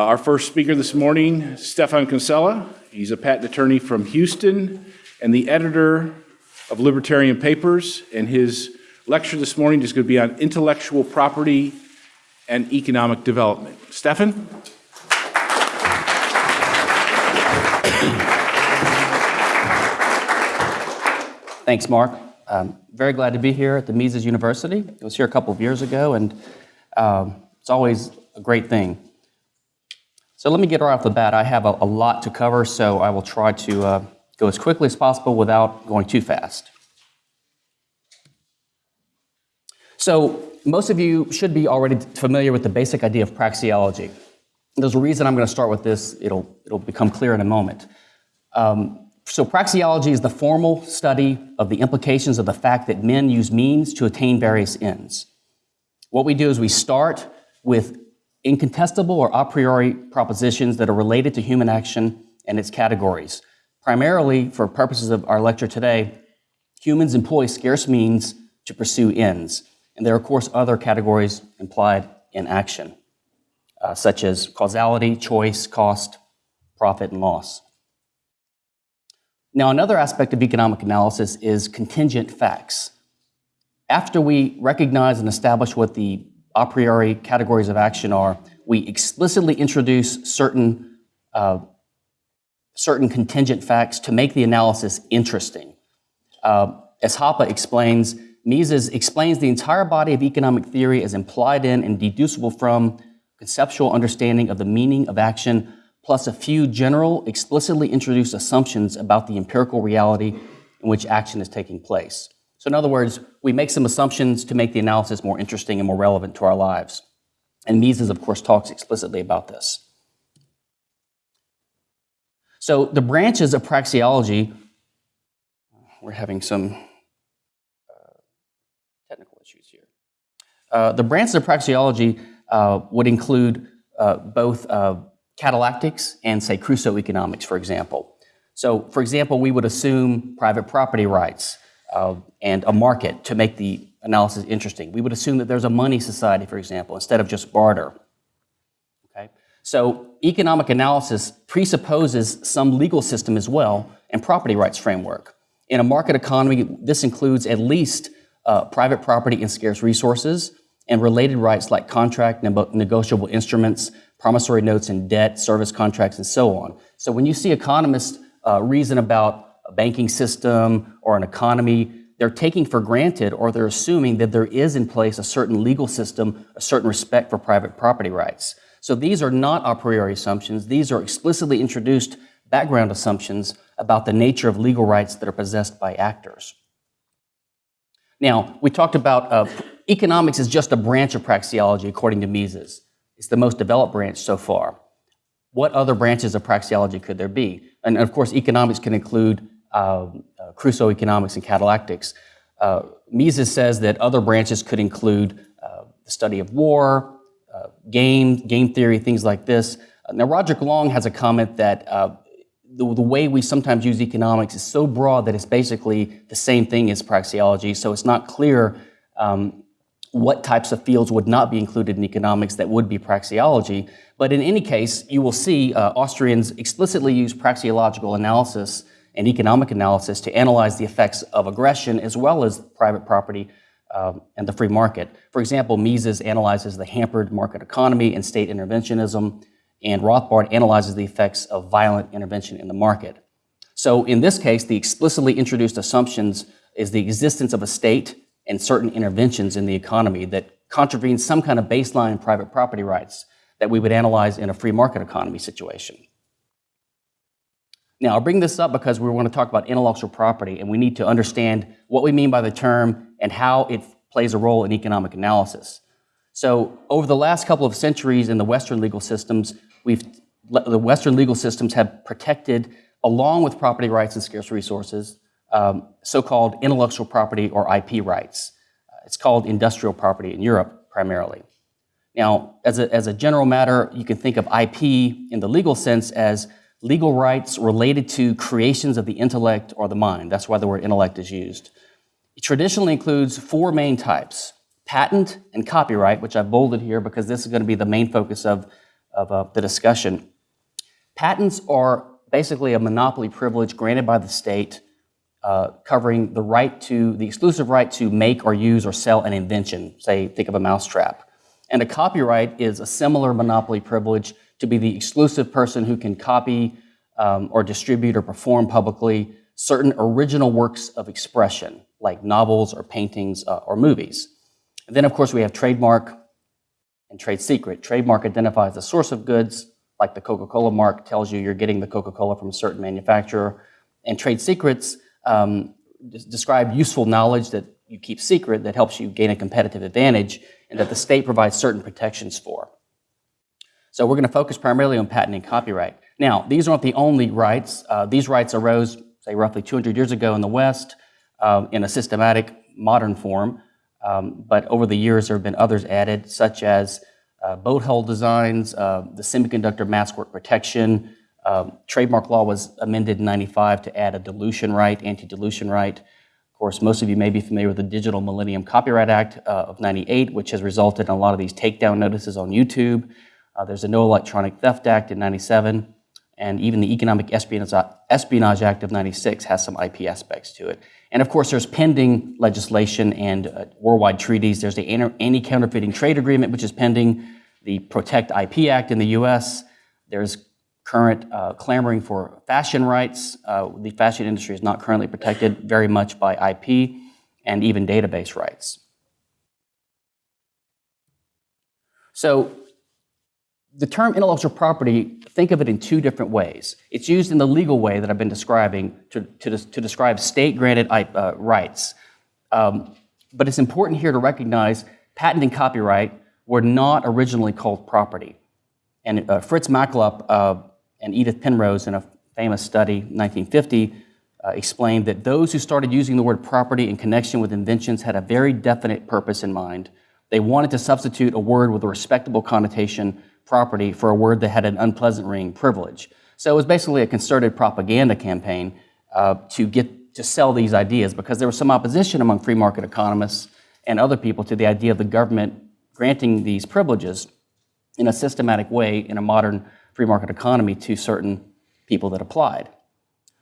our first speaker this morning, Stefan Kinsella. He's a patent attorney from Houston and the editor of Libertarian Papers. And his lecture this morning is going to be on intellectual property and economic development. Stefan? Thanks, Mark. Um, very glad to be here at the Mises University. I was here a couple of years ago, and um, it's always a great thing. So let me get right off the bat. I have a, a lot to cover, so I will try to uh, go as quickly as possible without going too fast. So most of you should be already familiar with the basic idea of praxeology. There's a reason I'm going to start with this. It'll, it'll become clear in a moment. Um, so praxeology is the formal study of the implications of the fact that men use means to attain various ends. What we do is we start with incontestable or a priori propositions that are related to human action and its categories. Primarily, for purposes of our lecture today, humans employ scarce means to pursue ends. And there are, of course, other categories implied in action, uh, such as causality, choice, cost, profit, and loss. Now, another aspect of economic analysis is contingent facts. After we recognize and establish what the a priori categories of action are, we explicitly introduce certain, uh, certain contingent facts to make the analysis interesting. Uh, as Hoppe explains, Mises explains the entire body of economic theory as implied in and deducible from conceptual understanding of the meaning of action plus a few general, explicitly introduced assumptions about the empirical reality in which action is taking place. So in other words, we make some assumptions to make the analysis more interesting and more relevant to our lives. And Mises, of course, talks explicitly about this. So the branches of praxeology, we're having some uh, technical issues here. Uh, the branches of praxeology uh, would include uh, both uh, catallactics and say Crusoe economics, for example. So for example, we would assume private property rights uh, and a market to make the analysis interesting. We would assume that there's a money society, for example, instead of just barter. Okay? So economic analysis presupposes some legal system as well and property rights framework. In a market economy, this includes at least uh, private property and scarce resources and related rights like contract, negotiable instruments, promissory notes and debt, service contracts, and so on. So when you see economists uh, reason about a banking system or an economy, they're taking for granted or they're assuming that there is in place a certain legal system, a certain respect for private property rights. So these are not a priori assumptions. These are explicitly introduced background assumptions about the nature of legal rights that are possessed by actors. Now, we talked about uh, economics is just a branch of praxeology according to Mises. It's the most developed branch so far. What other branches of praxeology could there be? And of course, economics can include Crusoe economics and catallactics. Uh, Mises says that other branches could include uh, the study of war, uh, game, game theory, things like this. Uh, now, Roderick Long has a comment that the, the, way we sometimes use economics is so broad that it's basically the same thing as praxeology, so it's not clear um, what types of fields would not be included in economics that would be praxeology. But in any case, you will see uh, Austrians explicitly use praxeological analysis and economic analysis to analyze the effects of aggression as well as private property um, and the free market. For example, Mises analyzes the hampered market economy and state interventionism, and Rothbard analyzes the effects of violent intervention in the market. So in this case, the explicitly introduced assumptions is the existence of a state and certain interventions in the economy that contravene some kind of baseline private property rights that we would analyze in a free market economy situation. Now, I'll bring this up because we want to talk about intellectual property and we need to understand what we mean by the term and how it plays a role in economic analysis. So over the last couple of centuries in the Western legal systems, we've, the Western legal systems have protected, along with property rights and scarce resources, um, so-called intellectual property or IP rights. Uh, it's called industrial property in Europe primarily. Now, as a, as a general matter, you can think of IP in the legal sense as legal rights related to creations of the intellect or the mind. That's why the word intellect is used. It traditionally includes four main types, patent and copyright, which I've bolded here because this is going to be the main focus of, of uh, the discussion. Patents are basically a monopoly privilege granted by the state uh, covering the right to, the exclusive right to make or use or sell an invention. Say, think of a mousetrap. And a copyright is a similar monopoly privilege to be the exclusive person who can copy um, or distribute or perform publicly certain original works of expression, like novels or paintings uh, or movies. And then, of course, we have trademark and trade secret. Trademark identifies the source of goods, like the Coca-Cola mark tells you you're getting the Coca-Cola from a certain manufacturer. And trade secrets um, describe useful knowledge that you keep secret that helps you gain a competitive advantage and that the state provides certain protections for. So we're going to focus primarily on patent and copyright. Now, these aren't the only rights. Uh, these rights arose, say, roughly 200 years ago in the West um, in a systematic modern form. Um, but over the years, there have been others added, such as uh, boat hull designs, uh, the semiconductor maskwork protection. Um, trademark law was amended in 95 to add a dilution right, anti-dilution right. Of course, most of you may be familiar with the Digital Millennium Copyright Act uh, of 98, which has resulted in a lot of these takedown notices on YouTube. Uh, there's a No Electronic Theft Act in 97, and even the Economic Espionage, Espionage Act of 96 has some IP aspects to it. And of course, there's pending legislation and uh, worldwide treaties. There's the Anti-Counterfeiting Trade Agreement, which is pending, the Protect IP Act in the US. There's current uh, clamoring for fashion rights. Uh, the fashion industry is not currently protected very much by IP and even database rights. So the term intellectual property, think of it in two different ways. It's used in the legal way that I've been describing to, to, to describe state-granted uh, rights. Um, but it's important here to recognize patent and copyright were not originally called property. And uh, Fritz Machlup uh, and Edith Penrose, in a famous study, 1950, uh, explained that those who started using the word property in connection with inventions had a very definite purpose in mind. They wanted to substitute a word with a respectable connotation property for a word that had an unpleasant ring, privilege. So it was basically a concerted propaganda campaign uh, to get to sell these ideas because there was some opposition among free market economists and other people to the idea of the government granting these privileges in a systematic way in a modern free market economy to certain people that applied.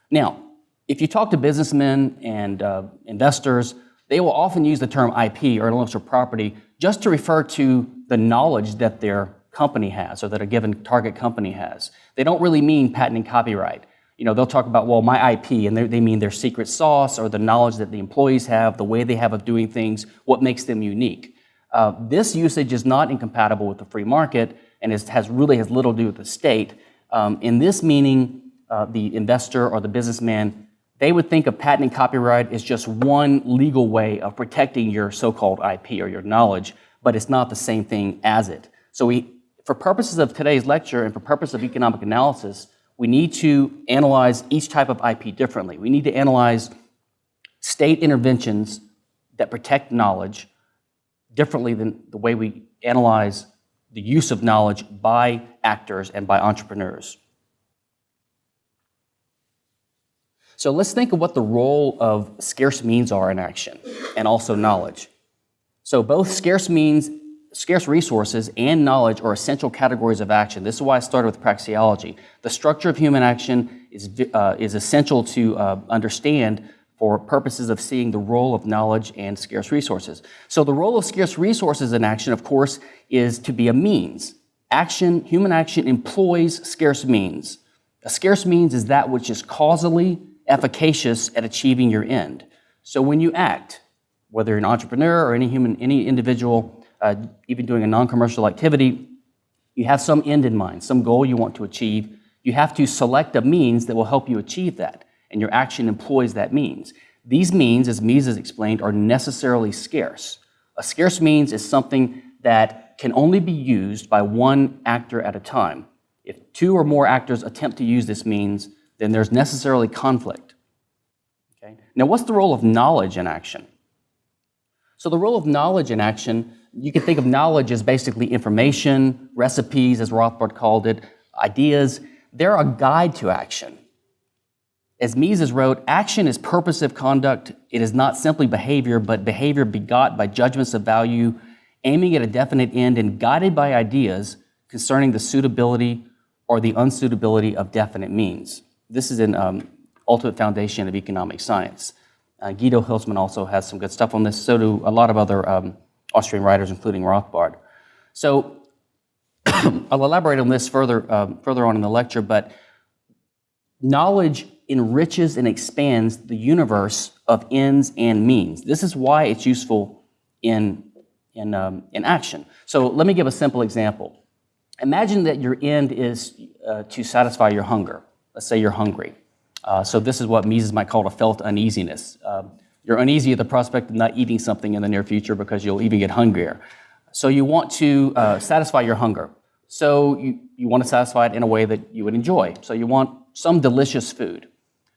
Now, if you talk to businessmen and uh, investors, they will often use the term IP or intellectual property just to refer to the knowledge that their company has or that a given target company has. They don't really mean patent and copyright. You know, they'll talk about, well, my IP, and they mean their secret sauce or the knowledge that the employees have, the way they have of doing things, what makes them unique. Uh, this usage is not incompatible with the free market and is, has really has little to do with the state. Um, in this meaning, uh, the investor or the businessman, they would think of patent and copyright as just one legal way of protecting your so-called IP or your knowledge, but it's not the same thing as it. So we, for purposes of today's lecture and for purpose of economic analysis, we need to analyze each type of IP differently. We need to analyze state interventions that protect knowledge differently than the way we analyze the use of knowledge by actors and by entrepreneurs. So let's think of what the role of scarce means are in action and also knowledge. So both scarce means scarce resources and knowledge are essential categories of action. This is why I started with praxeology. The structure of human action is, uh, is essential to uh, understand for purposes of seeing the role of knowledge and scarce resources. So the role of scarce resources in action, of course, is to be a means. Action, human action employs scarce means. A scarce means is that which is causally efficacious at achieving your end. So when you act, whether you're an entrepreneur or any human, any individual uh, even doing a non-commercial activity, you have some end in mind, some goal you want to achieve. You have to select a means that will help you achieve that, and your action employs that means. These means, as Mises explained, are necessarily scarce. A scarce means is something that can only be used by one actor at a time. If two or more actors attempt to use this means, then there's necessarily conflict. Okay? Now, what's the role of knowledge in action? So the role of knowledge in action you can think of knowledge as basically information, recipes, as Rothbard called it, ideas. They're a guide to action. As Mises wrote, action is purposive conduct. It is not simply behavior, but behavior begot by judgments of value, aiming at a definite end and guided by ideas concerning the suitability or the unsuitability of definite means. This is an um, Ultimate Foundation of Economic Science. Uh, Guido Hülsmann also has some good stuff on this, so do a lot of other um, Austrian writers, including Rothbard. So I'll elaborate on this further, um, further on in the lecture, but knowledge enriches and expands the universe of ends and means. This is why it's useful in, in, um, in action. So let me give a simple example. Imagine that your end is uh, to satisfy your hunger. Let's say you're hungry. Uh, so this is what Mises might call a felt uneasiness. Um, you're uneasy at the prospect of not eating something in the near future because you'll even get hungrier. So you want to uh, satisfy your hunger. So you, you want to satisfy it in a way that you would enjoy. So you want some delicious food.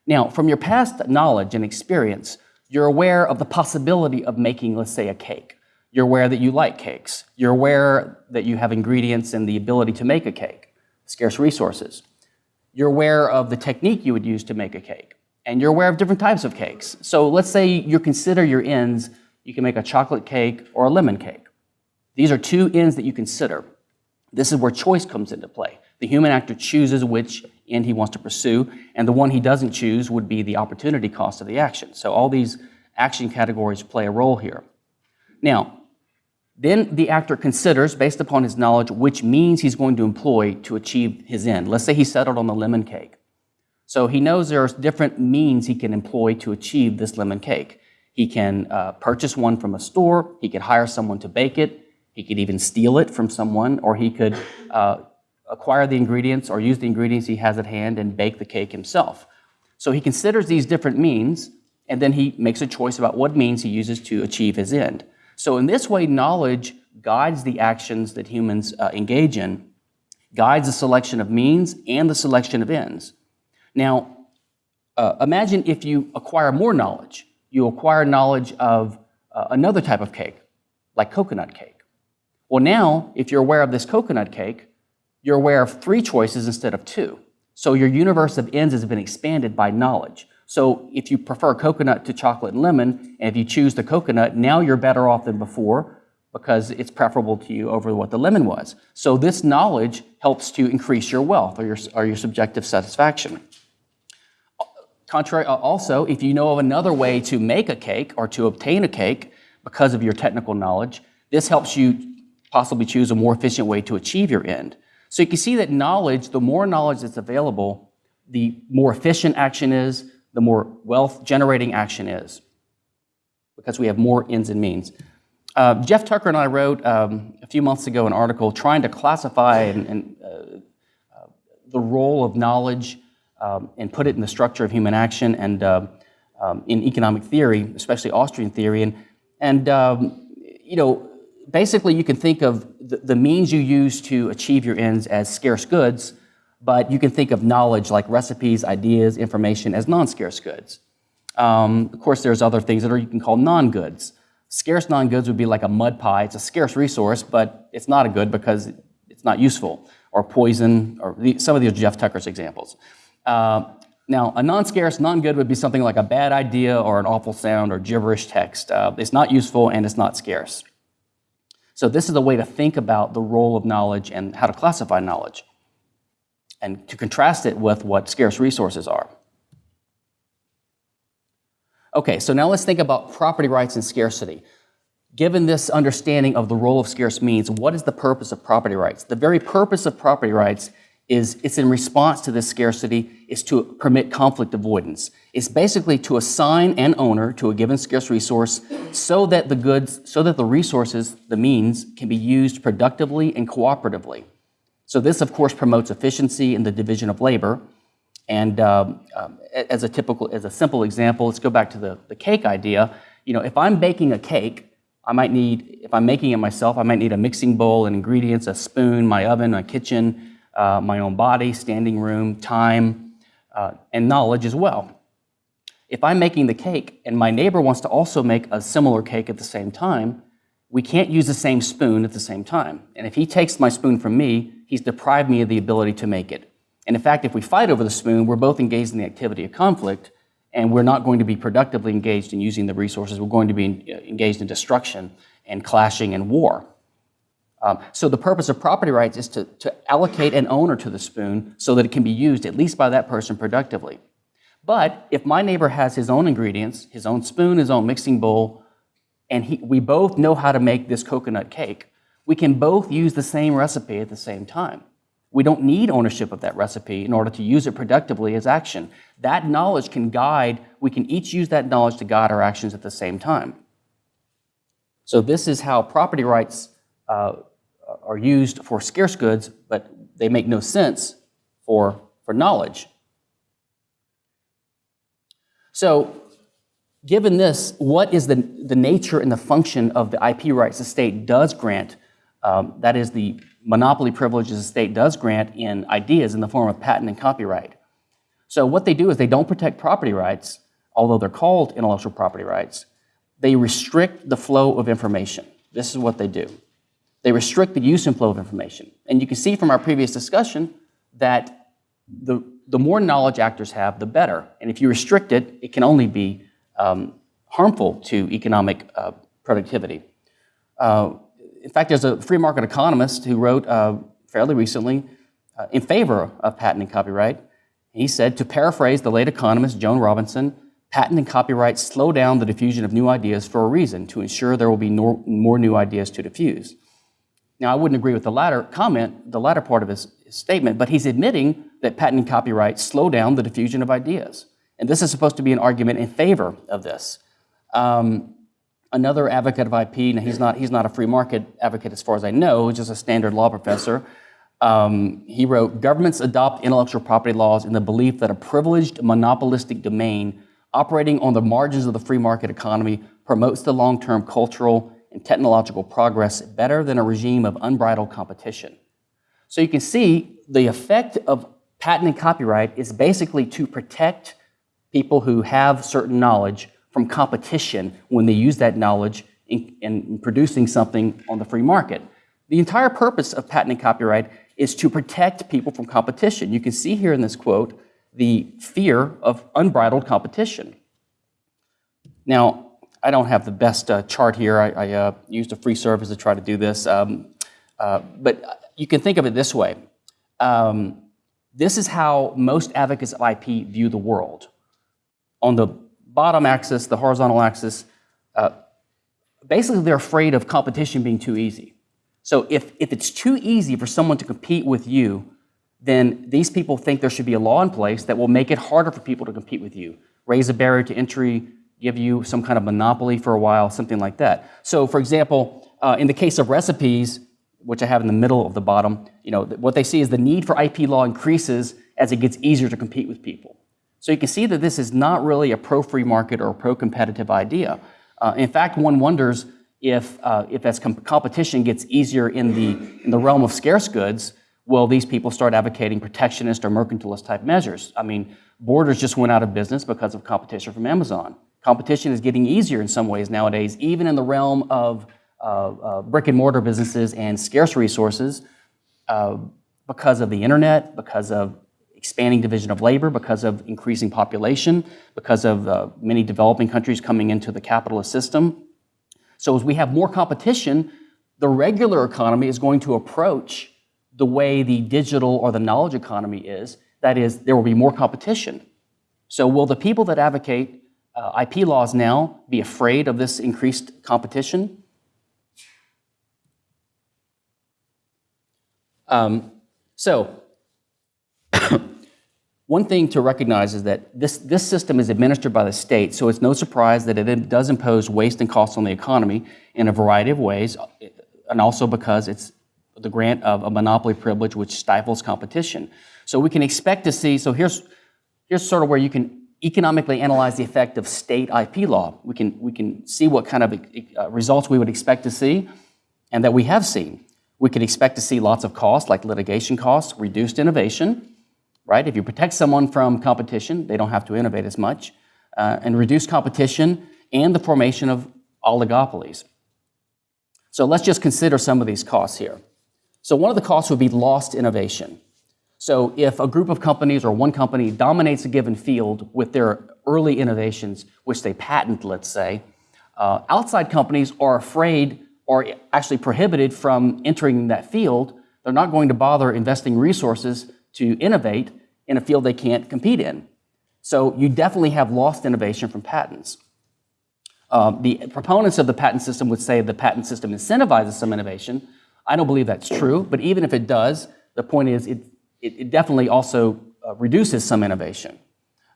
Now, from your past knowledge and experience, you're aware of the possibility of making, let's say, a cake. You're aware that you like cakes. You're aware that you have ingredients and the ability to make a cake, scarce resources. You're aware of the technique you would use to make a cake. And you're aware of different types of cakes. So let's say you consider your ends, you can make a chocolate cake or a lemon cake. These are two ends that you consider. This is where choice comes into play. The human actor chooses which end he wants to pursue, and the one he doesn't choose would be the opportunity cost of the action. So all these action categories play a role here. Now, then the actor considers, based upon his knowledge, which means he's going to employ to achieve his end. Let's say he settled on the lemon cake. So he knows there are different means he can employ to achieve this lemon cake. He can uh, purchase one from a store, he could hire someone to bake it, he could even steal it from someone, or he could uh, acquire the ingredients or use the ingredients he has at hand and bake the cake himself. So he considers these different means, and then he makes a choice about what means he uses to achieve his end. So in this way, knowledge guides the actions that humans uh, engage in, guides the selection of means and the selection of ends. Now, uh, imagine if you acquire more knowledge. You acquire knowledge of uh, another type of cake, like coconut cake. Well, now, if you're aware of this coconut cake, you're aware of three choices instead of two. So your universe of ends has been expanded by knowledge. So if you prefer coconut to chocolate and lemon, and if you choose the coconut, now you're better off than before because it's preferable to you over what the lemon was. So this knowledge helps to increase your wealth or your, or your subjective satisfaction. Contrary, uh, also, if you know of another way to make a cake or to obtain a cake because of your technical knowledge, this helps you possibly choose a more efficient way to achieve your end. So you can see that knowledge, the more knowledge that's available, the more efficient action is, the more wealth generating action is because we have more ends and means. Uh, Jeff Tucker and I wrote um, a few months ago an article trying to classify and, and uh, uh, the role of knowledge um, and put it in the structure of human action and uh, um, in economic theory, especially Austrian theory. And, and um, you know, basically you can think of the, the means you use to achieve your ends as scarce goods, but you can think of knowledge like recipes, ideas, information as non-scarce goods. Um, of course, there's other things that are you can call non-goods. Scarce non-goods would be like a mud pie. It's a scarce resource, but it's not a good because it's not useful. Or poison, or the, some of these Jeff Tucker's examples. Uh, now, a non-scarce, non-good would be something like a bad idea or an awful sound or gibberish text. Uh, it's not useful and it's not scarce. So this is a way to think about the role of knowledge and how to classify knowledge and to contrast it with what scarce resources are. Okay, so now let's think about property rights and scarcity. Given this understanding of the role of scarce means, what is the purpose of property rights? The very purpose of property rights is it's in response to this scarcity is to permit conflict avoidance. It's basically to assign an owner to a given scarce resource so that the goods, so that the resources, the means, can be used productively and cooperatively. So this, of course, promotes efficiency in the division of labor. And um, um, as a typical, as a simple example, let's go back to the, the cake idea. You know, if I'm baking a cake, I might need, if I'm making it myself, I might need a mixing bowl and ingredients, a spoon, my oven, my kitchen, uh, my own body, standing room, time, uh, and knowledge as well. If I'm making the cake and my neighbor wants to also make a similar cake at the same time, we can't use the same spoon at the same time. And if he takes my spoon from me, he's deprived me of the ability to make it. And in fact, if we fight over the spoon, we're both engaged in the activity of conflict, and we're not going to be productively engaged in using the resources. We're going to be engaged in destruction and clashing and war. Um, so the purpose of property rights is to, to allocate an owner to the spoon so that it can be used at least by that person productively. But if my neighbor has his own ingredients, his own spoon, his own mixing bowl, and he, we both know how to make this coconut cake, we can both use the same recipe at the same time. We don't need ownership of that recipe in order to use it productively as action. That knowledge can guide, we can each use that knowledge to guide our actions at the same time. So this is how property rights uh, are used for scarce goods, but they make no sense for, for knowledge. So given this, what is the, the nature and the function of the IP rights the state does grant? Um, that is the monopoly privileges the state does grant in ideas in the form of patent and copyright. So what they do is they don't protect property rights, although they're called intellectual property rights. They restrict the flow of information. This is what they do. They restrict the use and flow of information. And you can see from our previous discussion that the, the more knowledge actors have, the better. And if you restrict it, it can only be um, harmful to economic uh, productivity. Uh, in fact, there's a free market economist who wrote uh, fairly recently uh, in favor of patent and copyright. He said, to paraphrase the late economist Joan Robinson, patent and copyright slow down the diffusion of new ideas for a reason, to ensure there will be no, more new ideas to diffuse. Now, I wouldn't agree with the latter comment, the latter part of his, statement, but he's admitting that patent and copyright slow down the diffusion of ideas. And this is supposed to be an argument in favor of this. Um, another advocate of IP, now he's not, he's not a free market advocate as far as I know, just a standard law professor. Um, he wrote, governments adopt intellectual property laws in the belief that a privileged monopolistic domain operating on the margins of the free market economy promotes the long-term cultural and technological progress better than a regime of unbridled competition. So you can see the effect of patent and copyright is basically to protect people who have certain knowledge from competition when they use that knowledge in, in, producing something on the free market. The entire purpose of patent and copyright is to protect people from competition. You can see here in this quote the fear of unbridled competition. Now, I don't have the best uh, chart here. I, I uh, used a free service to try to do this. Um, uh, but you can think of it this way. Um, this is how most advocates of IP view the world. On the bottom axis, the horizontal axis, uh, basically they're afraid of competition being too easy. So if, if it's too easy for someone to compete with you, then these people think there should be a law in place that will make it harder for people to compete with you, raise a barrier to entry, give you some kind of monopoly for a while, something like that. So for example, uh, in the case of recipes, which I have in the middle of the bottom, you know, what they see is the need for IP law increases as it gets easier to compete with people. So you can see that this is not really a pro-free market or pro-competitive idea. Uh, in fact, one wonders if, uh, if as com competition gets easier in the, in the realm of scarce goods, will these people start advocating protectionist or mercantilist type measures? I mean, Borders just went out of business because of competition from Amazon. Competition is getting easier in some ways nowadays, even in the realm of uh, uh, brick and mortar businesses and scarce resources uh, because of the internet, because of expanding division of labor, because of increasing population, because of uh, many developing countries coming into the capitalist system. So as we have more competition, the regular economy is going to approach the way the digital or the knowledge economy is. That is, there will be more competition. So will the people that advocate uh, IP laws now be afraid of this increased competition? Um, so, one thing to recognize is that this, this system is administered by the state, so it's no surprise that it does impose waste and costs on the economy in a variety of ways, and also because it's the grant of a monopoly privilege which stifles competition. So we can expect to see, so here's, here's sort of where you can economically analyze the effect of state IP law. We can, we can see what kind of uh, results we would expect to see and that we have seen. We could expect to see lots of costs like litigation costs, reduced innovation, right? If you protect someone from competition, they don't have to innovate as much, uh, and reduce competition and the formation of oligopolies. So let's just consider some of these costs here. So one of the costs would be lost innovation. So if a group of companies or one company dominates a given field with their early innovations, which they patent, let's say, uh, outside companies are afraid or actually prohibited from entering that field, they're not going to bother investing resources to innovate in a field they can't compete in. So you definitely have lost innovation from patents. Um, the proponents of the patent system would say the patent system incentivizes some innovation. I don't believe that's true, but even if it does, the point is it, it, it definitely also uh, reduces some innovation.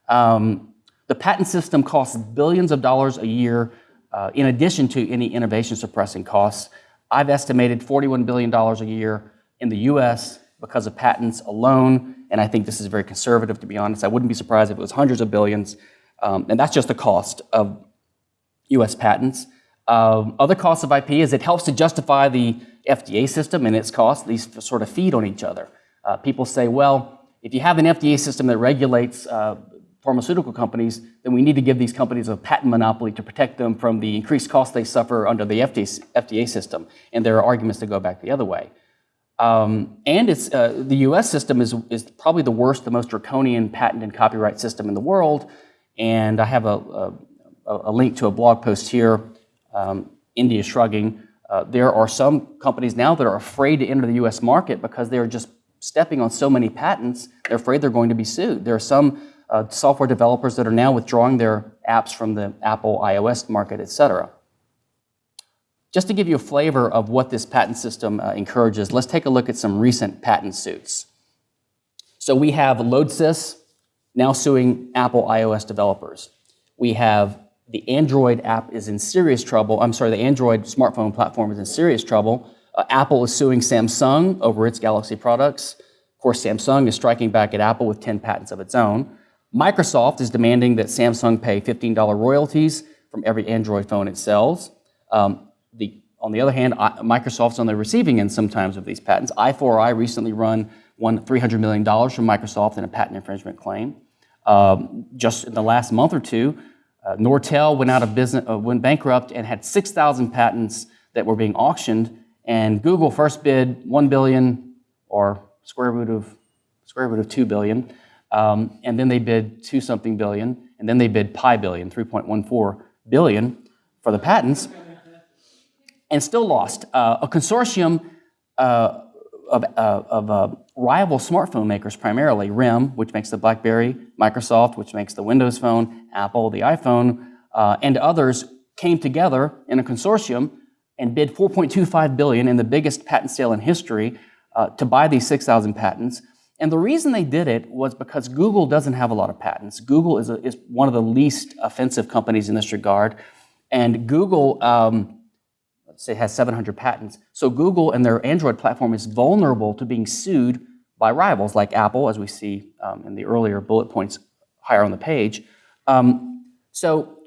Um, the patent system costs billions of dollars a year uh, in addition to any innovation suppressing costs. I've estimated $41 billion a year in the US because of patents alone, and I think this is very conservative to be honest. I wouldn't be surprised if it was hundreds of billions, um, and that's just the cost of US patents. Um, other costs of IP is it helps to justify the FDA system and its costs. These sort of feed on each other. Uh, people say, well, if you have an FDA system that regulates uh, pharmaceutical companies, then we need to give these companies a patent monopoly to protect them from the increased costs they suffer under the FDA, FDA system. And there are arguments to go back the other way. Um, and it's, uh, the US system is, is probably the worst, the most draconian patent and copyright system in the world. And I have a, a, a link to a blog post here, um, India Shrugging. Uh, there are some companies now that are afraid to enter the US market because they're just stepping on so many patents, they're afraid they're going to be sued. There are some uh, software developers that are now withdrawing their apps from the Apple iOS market, et cetera. Just to give you a flavor of what this patent system uh, encourages, let's take a look at some recent patent suits. So we have Lodsys now suing Apple iOS developers. We have the Android app is in serious trouble. I'm sorry, the Android smartphone platform is in serious trouble. Uh, Apple is suing Samsung over its Galaxy products. Of course, Samsung is striking back at Apple with 10 patents of its own. Microsoft is demanding that Samsung pay $15 royalties from every Android phone it sells. Um, the, on the other hand, I, Microsoft's on the receiving end sometimes of these patents. I4I recently run won $300 million from Microsoft in a patent infringement claim. Um, just in the last month or two, uh, Nortel went out of business, uh, went bankrupt and had 6,000 patents that were being auctioned. And Google first bid 1 billion or square root of square root of 2 billion. Um, and then they bid two something billion, and then they bid pi billion, 3.14 billion for the patents, and still lost. Uh, a consortium uh, of, uh, of uh, rival smartphone makers, primarily RIM, which makes the BlackBerry, Microsoft, which makes the Windows Phone, Apple, the iPhone, uh, and others came together in a consortium and bid 4.25 billion in the biggest patent sale in history uh, to buy these 6,000 patents. And the reason they did it was because Google doesn't have a lot of patents. Google is, a, is one of the least offensive companies in this regard. And Google, um, let's say, has 700 patents. So Google and their Android platform is vulnerable to being sued by rivals like Apple, as we see um, in the earlier bullet points higher on the page. Um, so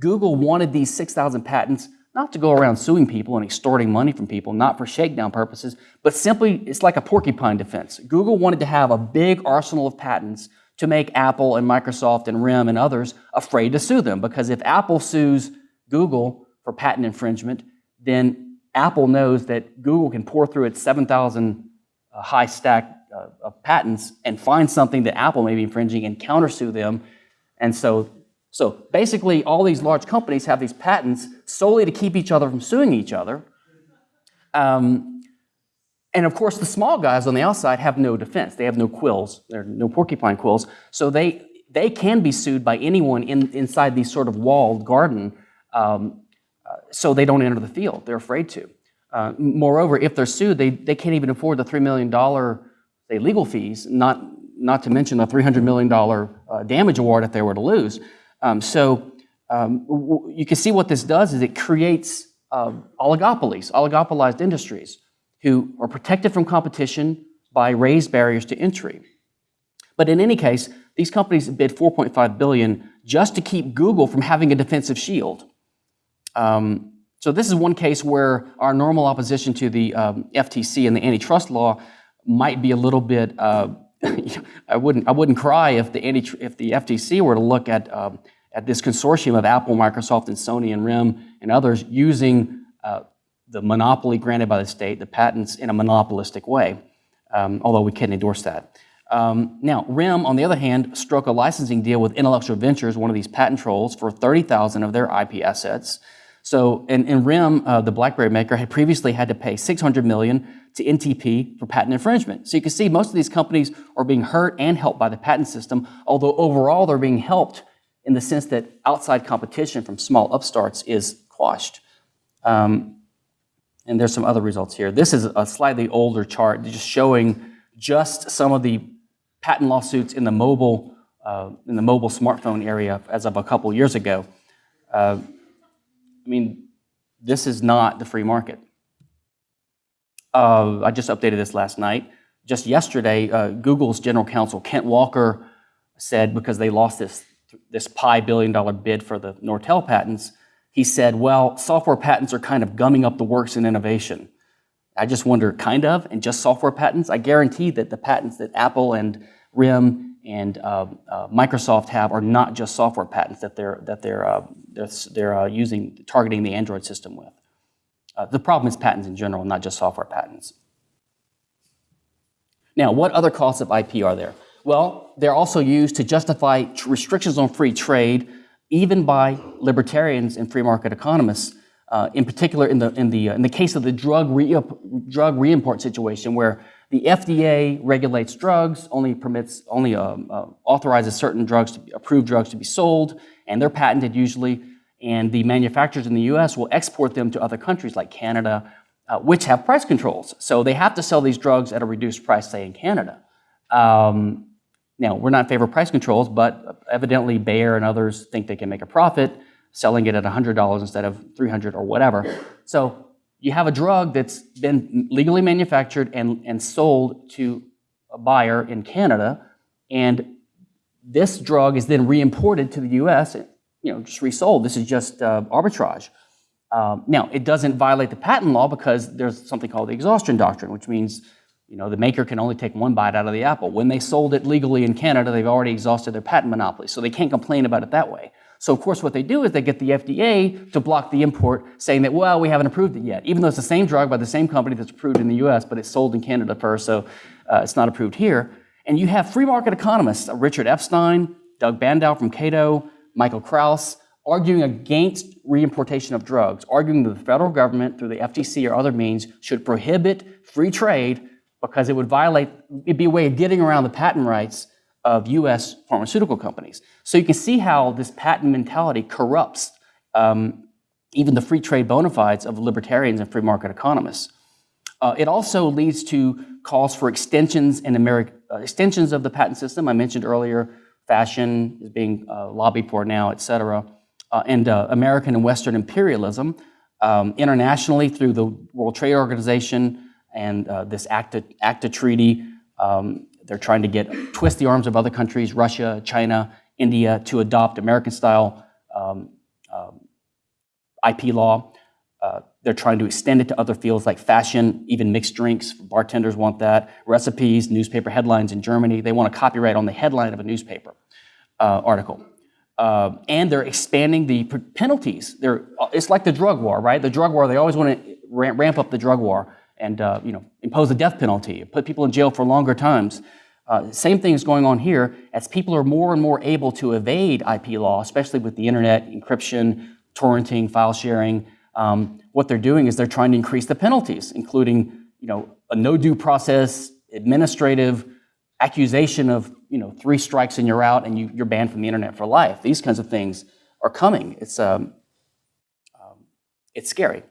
Google wanted these 6,000 patents not to go around suing people and extorting money from people, not for shakedown purposes, but simply it's like a porcupine defense. Google wanted to have a big arsenal of patents to make Apple and Microsoft and RIM and others afraid to sue them. Because if Apple sues Google for patent infringement, then Apple knows that Google can pore through its 7,000 uh, high stack uh, of patents and find something that Apple may be infringing and countersue them. And so so basically, all these large companies have these patents solely to keep each other from suing each other. Um, and of course, the small guys on the outside have no defense. They have no quills. There are no porcupine quills. So they, they can be sued by anyone in, inside these sort of walled garden um, uh, so they don't enter the field. They're afraid to. Uh, moreover, if they're sued, they, they can't even afford the $3 million say, legal fees, not, not to mention the $300 million uh, damage award if they were to lose. Um, so um, you can see what this does is it creates uh, oligopolies, oligopolized industries who are protected from competition by raised barriers to entry. But in any case, these companies bid 4.5 billion just to keep Google from having a defensive shield. Um, so this is one case where our normal opposition to the um, FTC and the antitrust law might be a little bit uh, I wouldn't I wouldn't cry if the if the FTC were to look at um, at this consortium of Apple, Microsoft, and Sony and RIM and others using uh, the monopoly granted by the state, the patents in a monopolistic way. Um, although we can't endorse that. Um, now, RIM, on the other hand, struck a licensing deal with Intellectual Ventures, one of these patent trolls, for 30,000 of their IP assets. So, and, and RIM, uh, the BlackBerry maker, had previously had to pay 600 million to NTP for patent infringement. So you can see most of these companies are being hurt and helped by the patent system, although overall they're being helped in the sense that outside competition from small upstarts is quashed. Um, and there's some other results here. This is a slightly older chart just showing just some of the patent lawsuits in the mobile, uh, in the mobile smartphone area as of a couple years ago. Uh, I mean, this is not the free market. Uh, I just updated this last night. Just yesterday, uh, Google's general counsel, Kent Walker, said because they lost this, this pi billion dollar bid for the Nortel patents, he said, well, software patents are kind of gumming up the works in innovation. I just wonder, kind of, and just software patents? I guarantee that the patents that Apple and RIM and uh, uh, Microsoft have are not just software patents that they're, that they're, uh, they're, they're uh, using, targeting the Android system with. Uh, the problem is patents in general, not just software patents. Now, what other costs of IP are there? Well, they're also used to justify restrictions on free trade, even by libertarians and free market economists, uh, in particular in the, in, the, uh, in the case of the drug, re drug reimport situation where the FDA regulates drugs, only permits, only um, uh, authorizes certain drugs, to be, approved drugs to be sold, and they're patented usually, and the manufacturers in the US will export them to other countries like Canada, uh, which have price controls. So they have to sell these drugs at a reduced price, say in Canada. Um, now, we're not in favor of price controls, but evidently Bayer and others think they can make a profit selling it at $100 instead of 300 or whatever. So you have a drug that's been legally manufactured and, and sold to a buyer in Canada, and this drug is then reimported to the US, you know, just resold. This is just uh, arbitrage. Um, now, it doesn't violate the patent law because there's something called the exhaustion doctrine, which means you know, the maker can only take one bite out of the apple. When they sold it legally in Canada, they've already exhausted their patent monopoly, so they can't complain about it that way. So of course what they do is they get the FDA to block the import, saying that, well, we haven't approved it yet, even though it's the same drug by the same company that's approved in the US, but it's sold in Canada first, so uh, it's not approved here. And you have free market economists, uh, Richard Epstein, Doug Bandow from Cato, Michael Krauss, arguing against reimportation of drugs, arguing that the federal government, through the FTC or other means, should prohibit free trade because it would violate, it'd be a way of getting around the patent rights of US pharmaceutical companies. So you can see how this patent mentality corrupts um, even the free trade bona fides of libertarians and free market economists. Uh, it also leads to calls for extensions in America, uh, extensions of the patent system. I mentioned earlier, fashion is being uh, lobbied for now, et cetera, uh, and uh, American and Western imperialism. Um, internationally, through the World Trade Organization, and this ACTA, ACTA treaty. Um, they're trying to get twist the arms of other countries, Russia, China, India, to adopt American-style um, um, IP law. Uh, they're trying to extend it to other fields like fashion, even mixed drinks. Bartenders want that. Recipes, newspaper headlines in Germany. They want a copyright on the headline of a newspaper uh, article. Uh, and they're expanding the penalties. They're, it's like the drug war, right? The drug war, they always want to ramp up the drug war and uh, you know, impose a death penalty, put people in jail for longer times. Uh, same thing is going on here as people are more and more able to evade IP law, especially with the internet, encryption, torrenting, file sharing. Um, what they're doing is they're trying to increase the penalties, including you know, a no due process, administrative accusation of you know, three strikes and you're out and you, you're banned from the internet for life. These kinds of things are coming. It's, um, um, it's scary.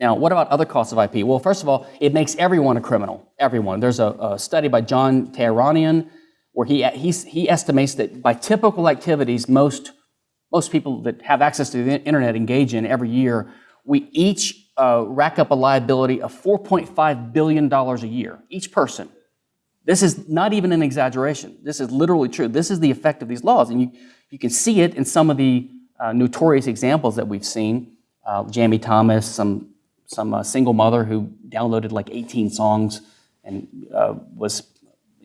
Now, what about other costs of IP? Well, first of all, it makes everyone a criminal, everyone. There's a, a study by John Tehranian where he, he estimates that by typical activities most, most people that have access to the internet engage in every year, we each uh, rack up a liability of $4.5 billion a year, each person. This is not even an exaggeration. This is literally true. This is the effect of these laws. And you, you can see it in some of the uh, notorious examples that we've seen. Uh, Jammie Thomas, some some uh, single mother who downloaded like 18 songs and uh, was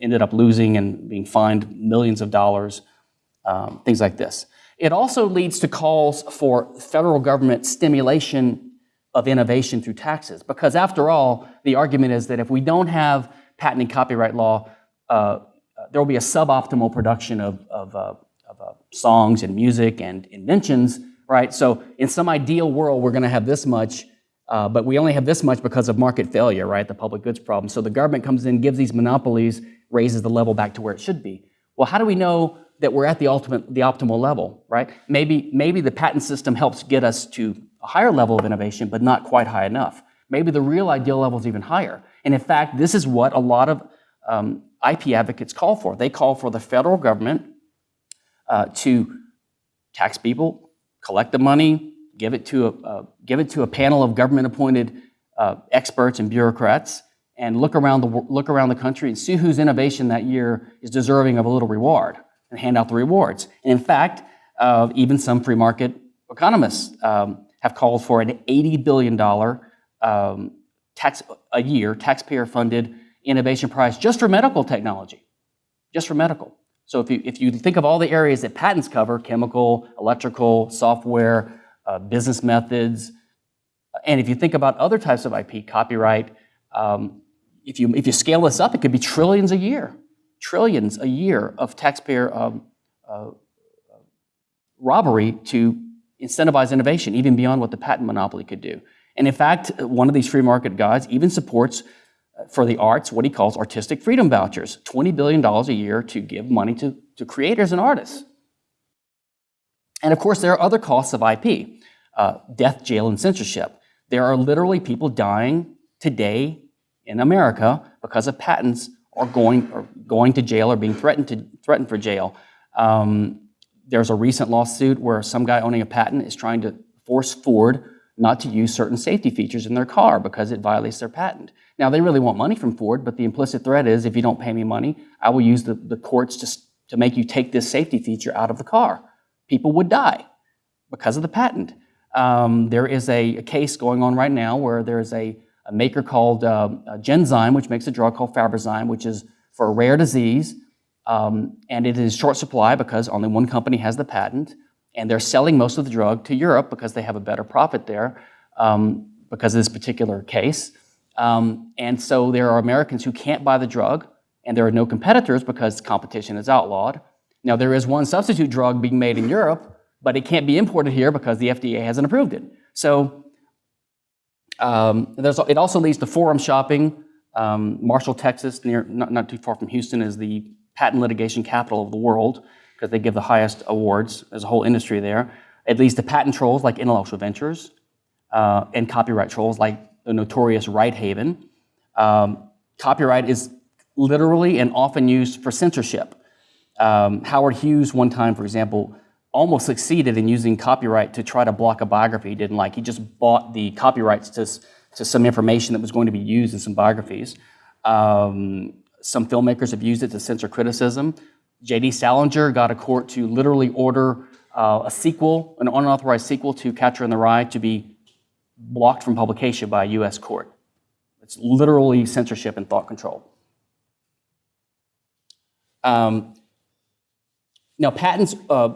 ended up losing and being fined millions of dollars, um, things like this. It also leads to calls for federal government stimulation of innovation through taxes, because after all, the argument is that if we don't have patent and copyright law, uh, there will be a suboptimal production of, of, uh, of uh, songs and music and inventions right? So in some ideal world, we're going to have this much, uh, but we only have this much because of market failure, right? The public goods problem. So the government comes in, gives these monopolies, raises the level back to where it should be. Well, how do we know that we're at the ultimate, the optimal level, right? Maybe, maybe the patent system helps get us to a higher level of innovation, but not quite high enough. Maybe the real ideal level is even higher. And in fact, this is what a lot of um, IP advocates call for. They call for the federal government uh, to tax people, collect the money, give it to a, uh, give it to a panel of government-appointed uh, experts and bureaucrats, and look around the look around the country and see whose innovation that year is deserving of a little reward, and hand out the rewards. And in fact, uh, even some free market economists um, have called for an 80 billion dollar um, tax a year taxpayer-funded innovation prize just for medical technology just for medical. So if you, if you think of all the areas that patents cover, chemical, electrical, software, uh, business methods, and if you think about other types of IP, copyright, um, if, you, if you scale this up, it could be trillions a year, trillions a year of taxpayer um, uh, robbery to incentivize innovation, even beyond what the patent monopoly could do. And in fact, one of these free market guys even supports uh, for the arts what he calls artistic freedom vouchers, $20 billion a year to give money to, to creators and artists. And of course, there are other costs of IP, uh, death, jail, and censorship. There are literally people dying today in America because of patents or going, or going to jail or being threatened, to, threatened for jail. Um, there's a recent lawsuit where some guy owning a patent is trying to force Ford not to use certain safety features in their car because it violates their patent. Now, they really want money from Ford, but the implicit threat is if you don't pay me money, I will use the, the courts to, to make you take this safety feature out of the car. People would die because of the patent. Um, there is a, a case going on right now where there is a, a maker called uh, uh, Genzyme, which makes a drug called Fabrazyme, which is for a rare disease, um, and it is short supply because only one company has the patent, and they're selling most of the drug to Europe because they have a better profit there um, because of this particular case. Um, and so there are Americans who can't buy the drug, and there are no competitors because competition is outlawed. Now, there is one substitute drug being made in Europe, but it can't be imported here because the FDA hasn't approved it. So um, there's, it also leads to forum shopping. Um, Marshall, Texas, near, not, not too far from Houston, is the patent litigation capital of the world because they give the highest awards. There's a whole industry there. It leads to patent trolls like Intellectual Ventures uh, and copyright trolls like the notorious Righthaven. Um, copyright is literally and often used for censorship. Um, Howard Hughes, one time, for example, almost succeeded in using copyright to try to block a biography he didn't like. He just bought the copyrights to, to some information that was going to be used in some biographies. Um, some filmmakers have used it to censor criticism. J.D. Salinger got a court to literally order uh, a sequel, an unauthorized sequel to Catcher in the Rye, to be blocked from publication by a U.S. court. It's literally censorship and thought control. Um, now, patents, uh,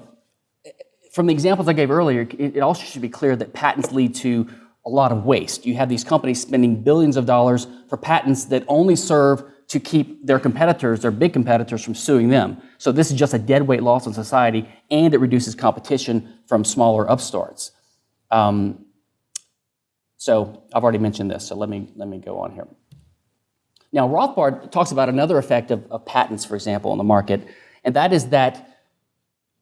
from the examples I gave earlier, it, it also should be clear that patents lead to a lot of waste. You have these companies spending billions of dollars for patents that only serve to keep their competitors, their big competitors, from suing them. So this is just a dead weight loss on society, and it reduces competition from smaller upstarts. Um, so I've already mentioned this, so let me, let me go on here. Now, Rothbard talks about another effect of, of patents, for example, on the market, and that is that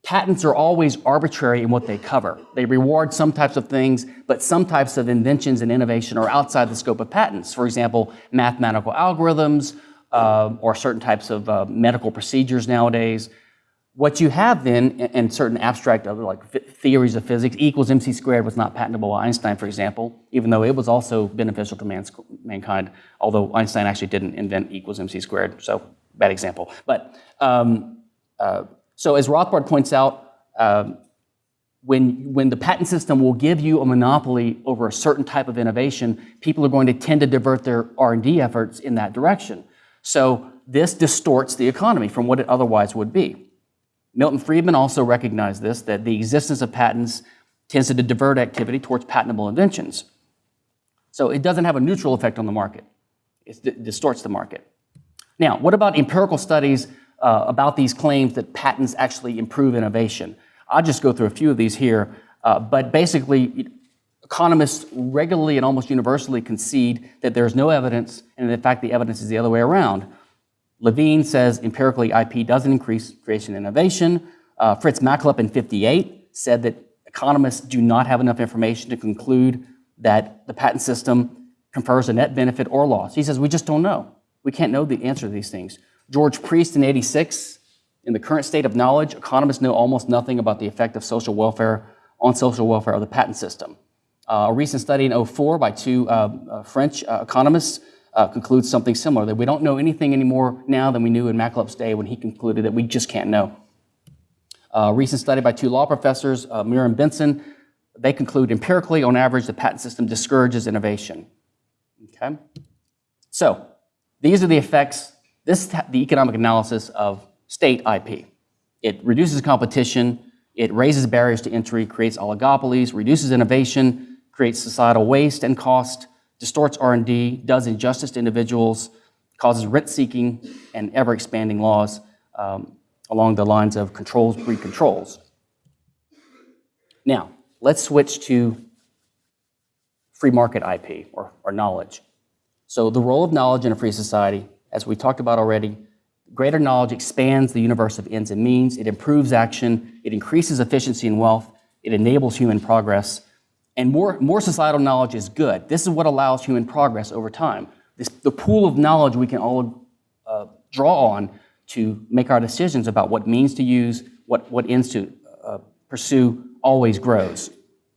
patents are always arbitrary in what they cover. They reward some types of things, but some types of inventions and innovation are outside the scope of patents. For example, mathematical algorithms uh, or certain types of uh, medical procedures nowadays. What you have then, in- in certain abstract other like theories of physics, E equals mc squared was not patentable by Einstein, for example, even though it was also beneficial to man's, mankind, although Einstein actually didn't invent E equals mc squared, so bad example. But um, uh, so as Rothbard points out, um, when, when the patent system will give you a monopoly over a certain type of innovation, people are going to tend to divert their R&D efforts in that direction. So this distorts the economy from what it otherwise would be. Milton Friedman also recognized this, that the existence of patents tends to divert activity towards patentable inventions. So it doesn't have a neutral effect on the market. It distorts the market. Now, what about empirical studies uh, about these claims that patents actually improve innovation? I'll just go through a few of these here. Uh, but basically, economists regularly and almost universally concede that there's no evidence, and in fact, the evidence is the other way around. Levine says empirically IP doesn't increase creation and innovation. Uh, Fritz Machlup in 58 said that economists do not have enough information to conclude that the patent system confers a net benefit or loss. He says, we just don't know. We can't know the answer to these things. George Priest in 86, in the current state of knowledge, economists know almost nothing about the effect of social welfare on social welfare of the patent system. Uh, a recent study in 04 by two uh, uh, French uh, economists uh, concludes something similar, that we don't know anything anymore now than we knew in Machlup's day when he concluded that we just can't know. A recent study by two law professors, uh, Meurer and Bessen, they conclude empirically, on average, the patent system discourages innovation. Okay? So, these are the effects, this is the economic analysis of state IP. It reduces competition, it raises barriers to entry, creates oligopolies, reduces innovation, creates societal waste and cost, distorts R&D, does injustice to individuals, causes rent-seeking and ever-expanding laws um, along the lines of controls breed controls. Now, let's switch to free market IP or, or knowledge. So the role of knowledge in a free society, as we talked about already, greater knowledge expands the universe of ends and means, it improves action, it increases efficiency and wealth, it enables human progress, and more, more societal knowledge is good. This is what allows human progress over time. This, the pool of knowledge we can all uh, draw on to make our decisions about what means to use, what, what ends to uh, pursue, always grows.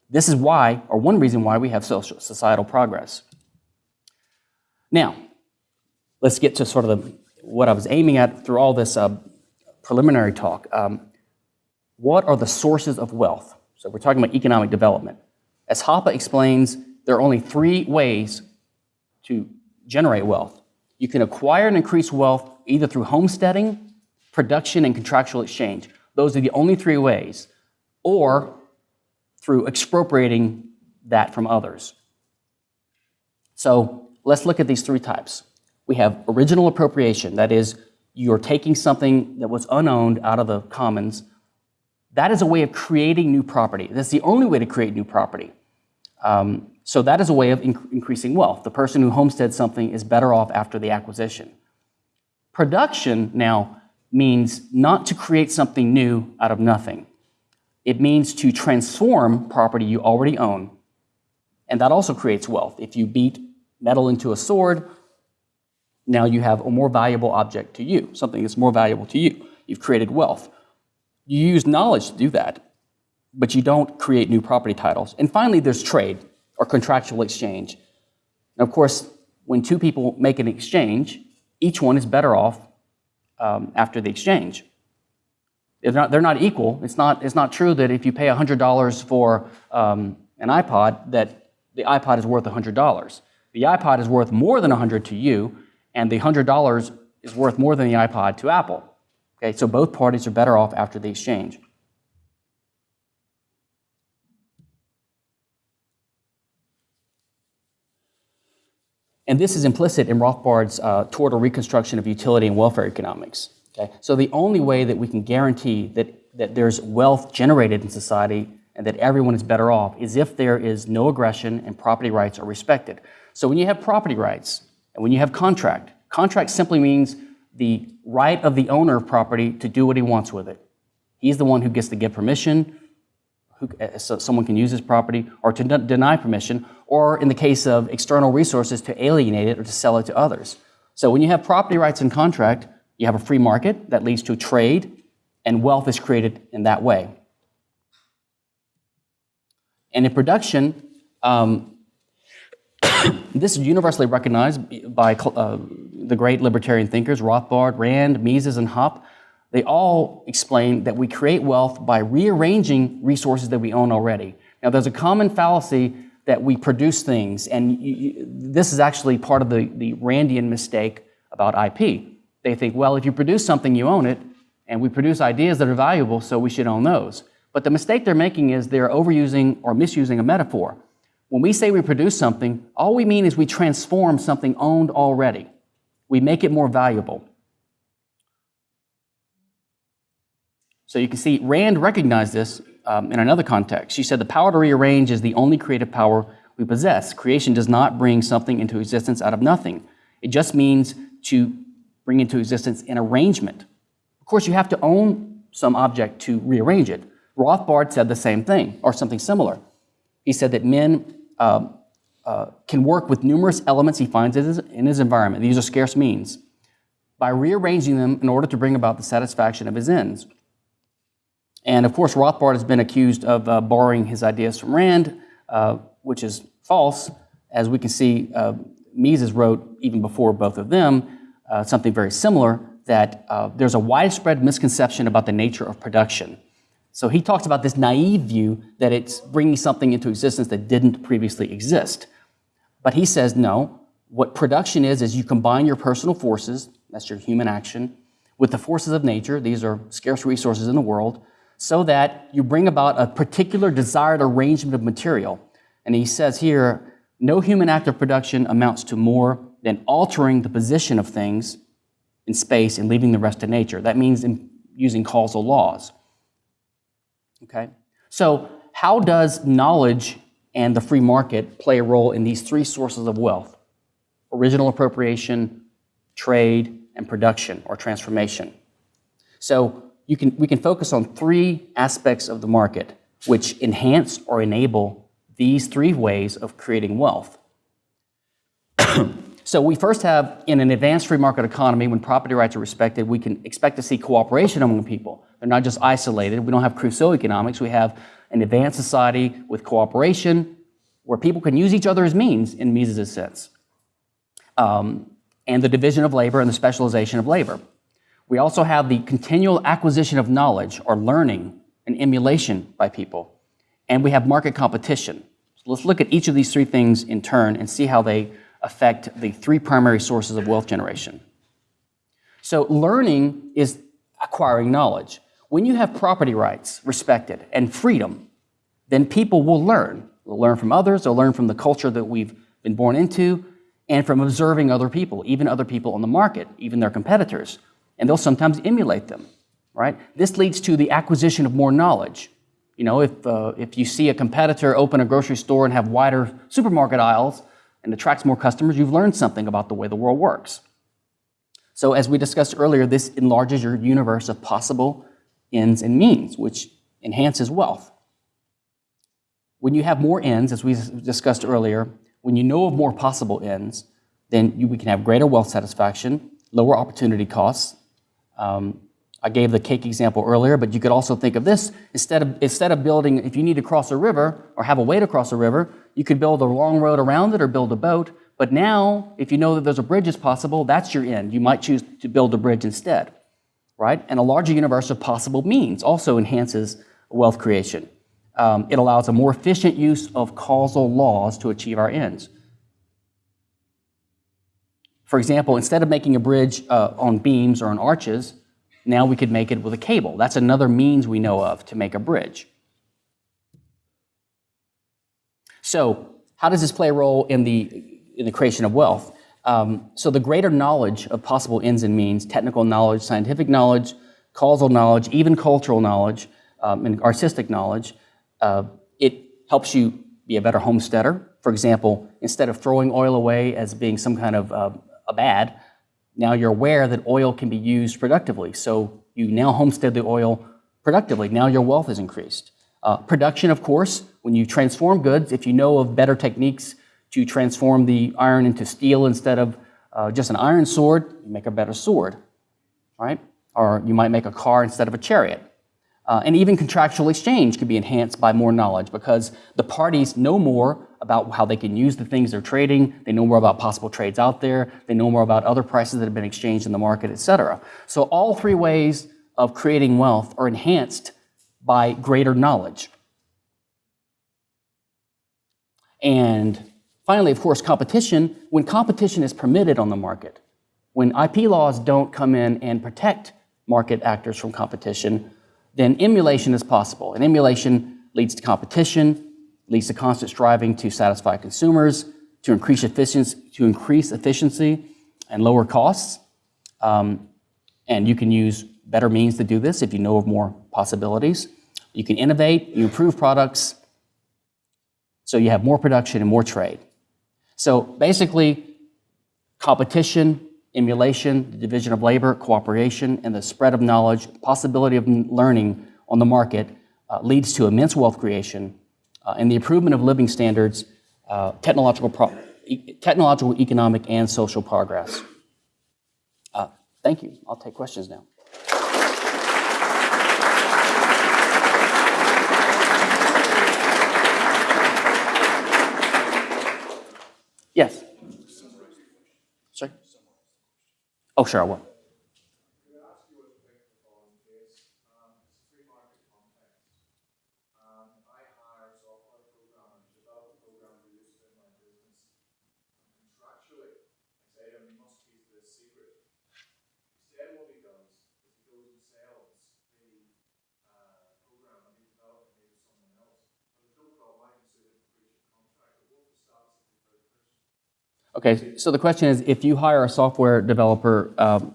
This is why, or one reason why we have social, societal progress. Now, let's get to sort of the, what I was aiming at through all this uh, preliminary talk. Um, what are the sources of wealth? So we're talking about economic development. As Hoppe explains, there are only three ways to generate wealth. You can acquire and increase wealth either through homesteading, production, and contractual exchange. Those are the only three ways. Or through expropriating that from others. So let's look at these three types. We have original appropriation, that is, you're taking something that was unowned out of the commons. That is a way of creating new property. That's the only way to create new property. Um, so that is a way of inc increasing wealth. The person who homesteads something is better off after the acquisition. Production now means not to create something new out of nothing. It means to transform property you already own. And that also creates wealth. If you beat metal into a sword, now you have a more valuable object to you, something that's more valuable to you. You've created wealth. You use knowledge to do that, but you don't create new property titles. And finally, there's trade or contractual exchange. Of course, when two people make an exchange, each one is better off um, after the exchange. They're not, they're not equal. It's not, it's not true that if you pay $100 for um, an iPod, that the iPod is worth $100. The iPod is worth more than 100 to you, and the $100 is worth more than the iPod to Apple. Okay, so both parties are better off after the exchange. And this is implicit in Rothbard's uh, toward a reconstruction of utility and welfare economics. Okay? So the only way that we can guarantee that, that there's wealth generated in society and that everyone is better off is if there is no aggression and property rights are respected. So when you have property rights and when you have contract, contract simply means the right of the owner of property to do what he wants with it. He's the one who gets to give permission, who, uh, so someone can use his property, or to deny permission, or in the case of external resources, to alienate it or to sell it to others. So when you have property rights in contract, you have a free market that leads to trade, and wealth is created in that way. And in production, um, this is universally recognized by uh, the great libertarian thinkers, Rothbard, Rand, Mises, and Hoppe. They all explain that we create wealth by rearranging resources that we own already. Now, there's a common fallacy that we produce things, and you, you, this is actually part of the, the Randian mistake about IP. They think, well, if you produce something, you own it, and we produce ideas that are valuable, so we should own those. But the mistake they're making is they're overusing or misusing a metaphor. When we say we produce something, all we mean is we transform something owned already. We make it more valuable. So you can see Rand recognized this um, in another context. She said the power to rearrange is the only creative power we possess. Creation does not bring something into existence out of nothing. It just means to bring into existence an arrangement. Of course, you have to own some object to rearrange it. Rothbard said the same thing, or something similar. He said that men um, uh, can work with numerous elements he finds in his, in his environment. These are scarce means. By rearranging them in order to bring about the satisfaction of his ends. And of course, Rothbard has been accused of uh, borrowing his ideas from Rand, uh, which is false. As we can see, uh, Mises wrote, even before both of them, uh, something very similar, that uh, there's a widespread misconception about the nature of production. So he talks about this naive view that it's bringing something into existence that didn't previously exist. But he says, no, what production is, is you combine your personal forces, that's your human action, with the forces of nature, these are scarce resources in the world, so that you bring about a particular desired arrangement of material. And he says here, no human act of production amounts to more than altering the position of things in space and leaving the rest to nature. That means in using causal laws. Okay? So how does knowledge and the free market play a role in these three sources of wealth? Original appropriation, trade, and production or transformation. So you can, we can focus on three aspects of the market which enhance or enable these three ways of creating wealth. so we first have, in an advanced free market economy, when property rights are respected, we can expect to see cooperation among people. They're not just isolated. We don't have Crusoe economics. We have an advanced society with cooperation where people can use each other as means in Mises' sense. Um, and the division of labor and the specialization of labor. We also have the continual acquisition of knowledge or learning and emulation by people. And we have market competition. So let's look at each of these three things in turn and see how they affect the three primary sources of wealth generation. So learning is acquiring knowledge. When you have property rights respected and freedom, then people will learn. They'll learn from others, they'll learn from the culture that we've been born into, and from observing other people, even other people on the market, even their competitors and they'll sometimes emulate them, right? This leads to the acquisition of more knowledge. You know, if, uh, if you see a competitor open a grocery store and have wider supermarket aisles and attracts more customers, you've learned something about the way the world works. So as we discussed earlier, this enlarges your universe of possible ends and means, which enhances wealth. When you have more ends, as we discussed earlier, when you know of more possible ends, then you, we can have greater wealth satisfaction, lower opportunity costs, um, I gave the cake example earlier, but you could also think of this. Instead of, instead of building, if you need to cross a river or have a way to cross a river, you could build a long road around it or build a boat. But now, if you know that there's a bridge is possible, that's your end. You might choose to build a bridge instead, right? And a larger universe of possible means also enhances wealth creation. Um, it allows a more efficient use of causal laws to achieve our ends. For example, instead of making a bridge uh, on beams or on arches, now we could make it with a cable. That's another means we know of to make a bridge. So how does this play a role in the, in the creation of wealth? Um, so the greater knowledge of possible ends and means, technical knowledge, scientific knowledge, causal knowledge, even cultural knowledge, um, and artistic knowledge, uh, it helps you be a better homesteader. For example, instead of throwing oil away as being some kind of uh, a bad, now you're aware that oil can be used productively. So you now homestead the oil productively. Now your wealth is increased. Uh, production, of course, when you transform goods, if you know of better techniques to transform the iron into steel instead of uh, just an iron sword, you make a better sword, right? Or you might make a car instead of a chariot. Uh, and even contractual exchange can be enhanced by more knowledge because the parties know more about how they can use the things they're trading, they know more about possible trades out there, they know more about other prices that have been exchanged in the market, et cetera. So all three ways of creating wealth are enhanced by greater knowledge. And finally, of course, competition. When competition is permitted on the market, when IP laws don't come in and protect market actors from competition, then emulation is possible. And emulation leads to competition, leads to constant striving to satisfy consumers, to increase efficiency, to increase efficiency and lower costs. Um, and you can use better means to do this if you know of more possibilities. You can innovate, you improve products, so you have more production and more trade. So basically, competition, emulation, the division of labor, cooperation, and the spread of knowledge, possibility of learning on the market uh, leads to immense wealth creation uh, and the improvement of living standards, uh, technological, e- technological, economic, and social progress. Uh, thank you. I'll take questions now. Yes. Sorry? Oh, sure, I will. contractually, I say to him, you must keep this secret. Instead, what he does is he goes and sells the uh, program that he developed and maybe someone else. But don't put all mine into it for breach of contract. But what's the status of the third person? Okay, so the question is, if you hire a software developer um,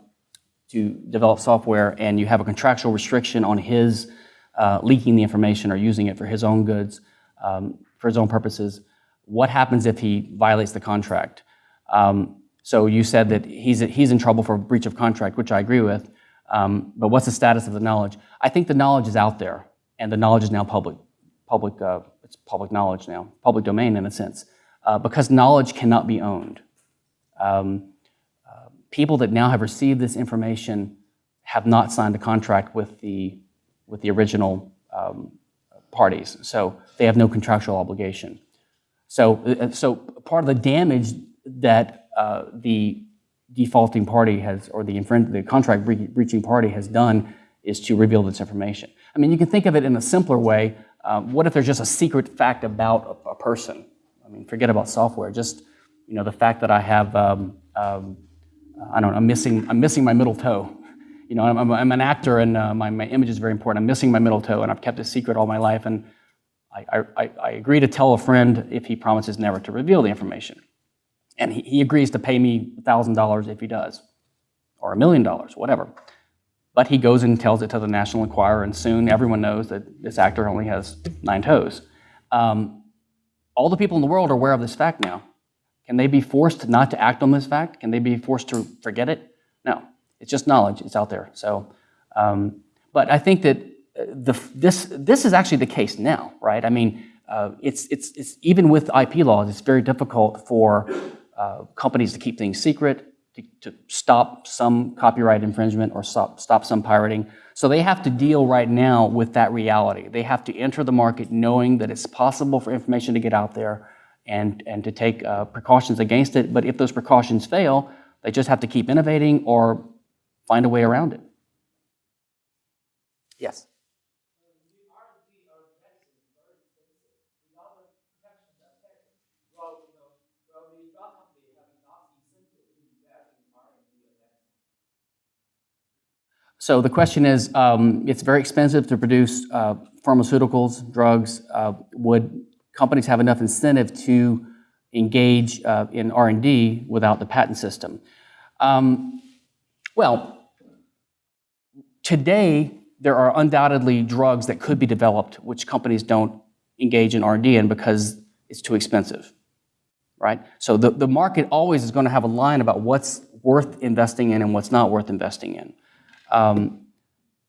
to develop software and you have a contractual restriction on his uh, leaking the information or using it for his own goods, um, for his own purposes, what happens if he violates the contract? Um, so you said that he's, he's in trouble for breach of contract, which I agree with, um, but what's the status of the knowledge? I think the knowledge is out there, and the knowledge is now public, public, uh, it's public knowledge now, public domain in a sense, uh, because knowledge cannot be owned. Um, uh, people that now have received this information have not signed a contract with the, with the original um, parties, so they have no contractual obligation. So, uh, so part of the damage that uh, the defaulting party has, or the, the contract bre- breaching party has done is to reveal this information. I mean, you can think of it in a simpler way. Um, what if there's just a secret fact about a, a person? I mean, forget about software. Just you know, the fact that I have, um, um, I don't know, I'm missing, I'm missing my middle toe. You know, I'm, I'm, an actor and uh, my, my image is very important. I'm missing my middle toe and I've kept it secret all my life. And I, I, I agree to tell a friend if he promises never to reveal the information. And he, he agrees to pay me $1,000 if he does, or a million dollars, whatever. But he goes and tells it to the National Enquirer, and soon everyone knows that this actor only has nine toes. Um, all the people in the world are aware of this fact now. Can they be forced not to act on this fact? Can they be forced to forget it? No. It's just knowledge. It's out there. So, um, but I think that uh, the, this, this is actually the case now, right? I mean, uh, it's, it's, it's, even with IP laws, it's very difficult for uh, companies to keep things secret, to, to stop some copyright infringement or stop, stop some pirating. So they have to deal right now with that reality. They have to enter the market knowing that it's possible for information to get out there and, and to take uh, precautions against it. But if those precautions fail, they just have to keep innovating or find a way around it. Yes. So the question is, um, it's very expensive to produce uh, pharmaceuticals, drugs. Uh, would companies have enough incentive to engage uh, in R&D without the patent system? Um, well, today there are undoubtedly drugs that could be developed which companies don't engage in R&D in because it's too expensive, right? So the, the market always is going to have a line about what's worth investing in and what's not worth investing in. Um,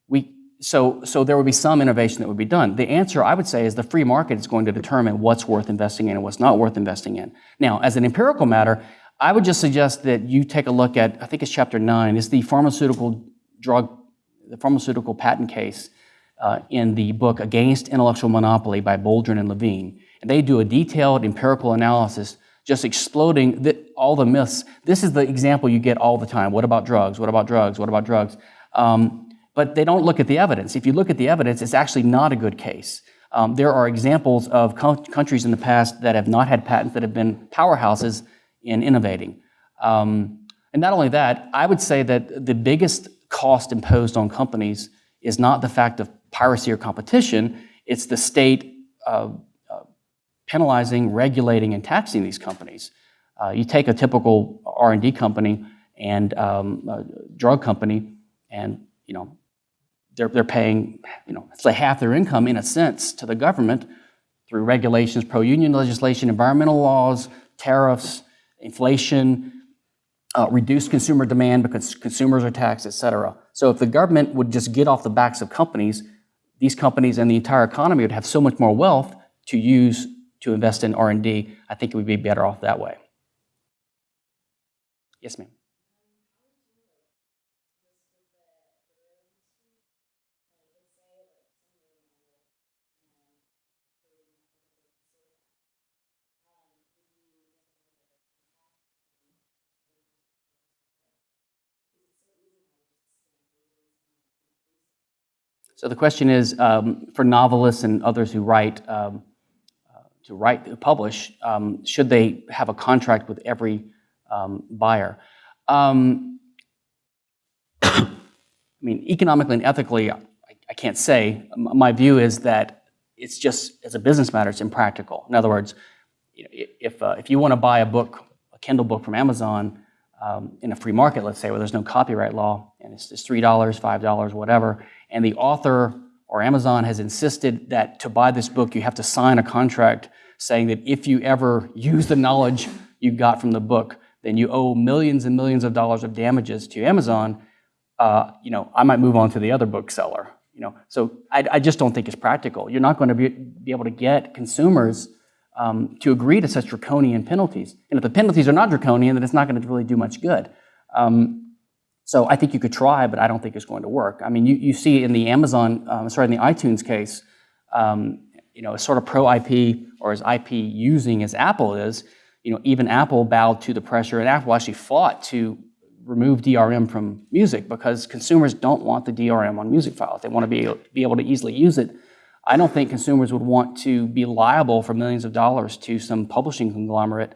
we, so, so there would be some innovation that would be done. The answer, I would say, is the free market is going to determine what's worth investing in and what's not worth investing in. Now, as an empirical matter, I would just suggest that you take a look at, I think it's chapter nine, is the pharmaceutical drug, the pharmaceutical patent case uh, in the book Against Intellectual Monopoly by Boldrin and Levine. And they do a detailed empirical analysis just exploding the, all the myths. This is the example you get all the time. What about drugs? What about drugs? What about drugs? Um, but they don't look at the evidence. If you look at the evidence, it's actually not a good case. Um, there are examples of co- countries in the past that have not had patents that have been powerhouses in innovating. Um, and not only that, I would say that the biggest cost imposed on companies is not the fact of piracy or competition, it's the state uh, uh, penalizing, regulating, and taxing these companies. Uh, you take a typical R&D company and um, drug company, and you know they're, they're paying, you know, say half their income in a sense to the government through regulations, pro-union legislation, environmental laws, tariffs, inflation, uh, reduced consumer demand because consumers are taxed, et cetera. So if the government would just get off the backs of companies, these companies and the entire economy would have so much more wealth to use to invest in R&D. I think it would be better off that way. Yes, ma'am. So the question is, um, for novelists and others who write, um, uh, to write, to publish, um, should they have a contract with every um, buyer? Um, I mean, economically and ethically, I, I can't say. My view is that it's just, as a business matter, it's impractical. In other words, you know, if, uh, if you want to buy a book, a Kindle book from Amazon, um, in a free market, let's say, where there's no copyright law, and it's, it's $3, $5, whatever, and the author or Amazon has insisted that to buy this book, you have to sign a contract saying that if you ever use the knowledge you got from the book, then you owe millions and millions of dollars of damages to Amazon, uh, you know, I might move on to the other bookseller. You know, so I, I just don't think it's practical. You're not going to be, be able to get consumers um, to agree to such draconian penalties. And if the penalties are not draconian, then it's not going to really do much good. Um, so I think you could try, but I don't think it's going to work. I mean, you, you see in the Amazon, um, sorry, in the iTunes case, um, you know, sort of pro-IP or as IP using as Apple is, you know, even Apple bowed to the pressure, and Apple actually fought to remove DRM from music because consumers don't want the DRM on music files. They want to be, be able to easily use it. I don't think consumers would want to be liable for millions of dollars to some publishing conglomerate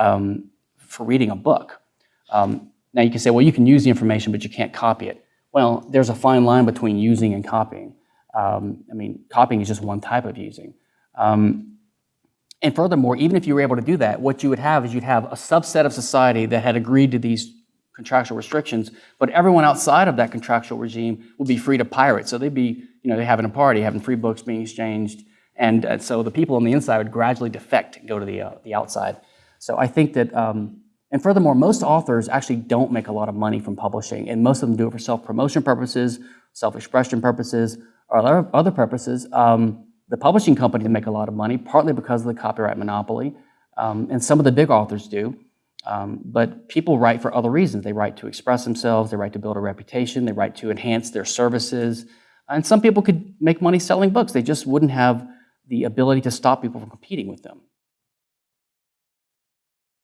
um, for reading a book. Um, now you can say, well, you can use the information, but you can't copy it. Well, there's a fine line between using and copying. Um, I mean, copying is just one type of using. Um, and furthermore, even if you were able to do that, what you would have is you'd have a subset of society that had agreed to these contractual restrictions, but everyone outside of that contractual regime would be free to pirate. So they'd be, you know, they're having a party, having free books being exchanged, and uh, so the people on the inside would gradually defect and go to the, uh, the outside. So I think that, um, and furthermore, most authors actually don't make a lot of money from publishing, and most of them do it for self-promotion purposes, self-expression purposes, or other- purposes. Um, the publishing companies make a lot of money, partly because of the copyright monopoly, um, and some of the big authors do. Um, but people write for other reasons. They write to express themselves, they write to build a reputation, they write to enhance their services. And some people could make money selling books. They just wouldn't have the ability to stop people from competing with them.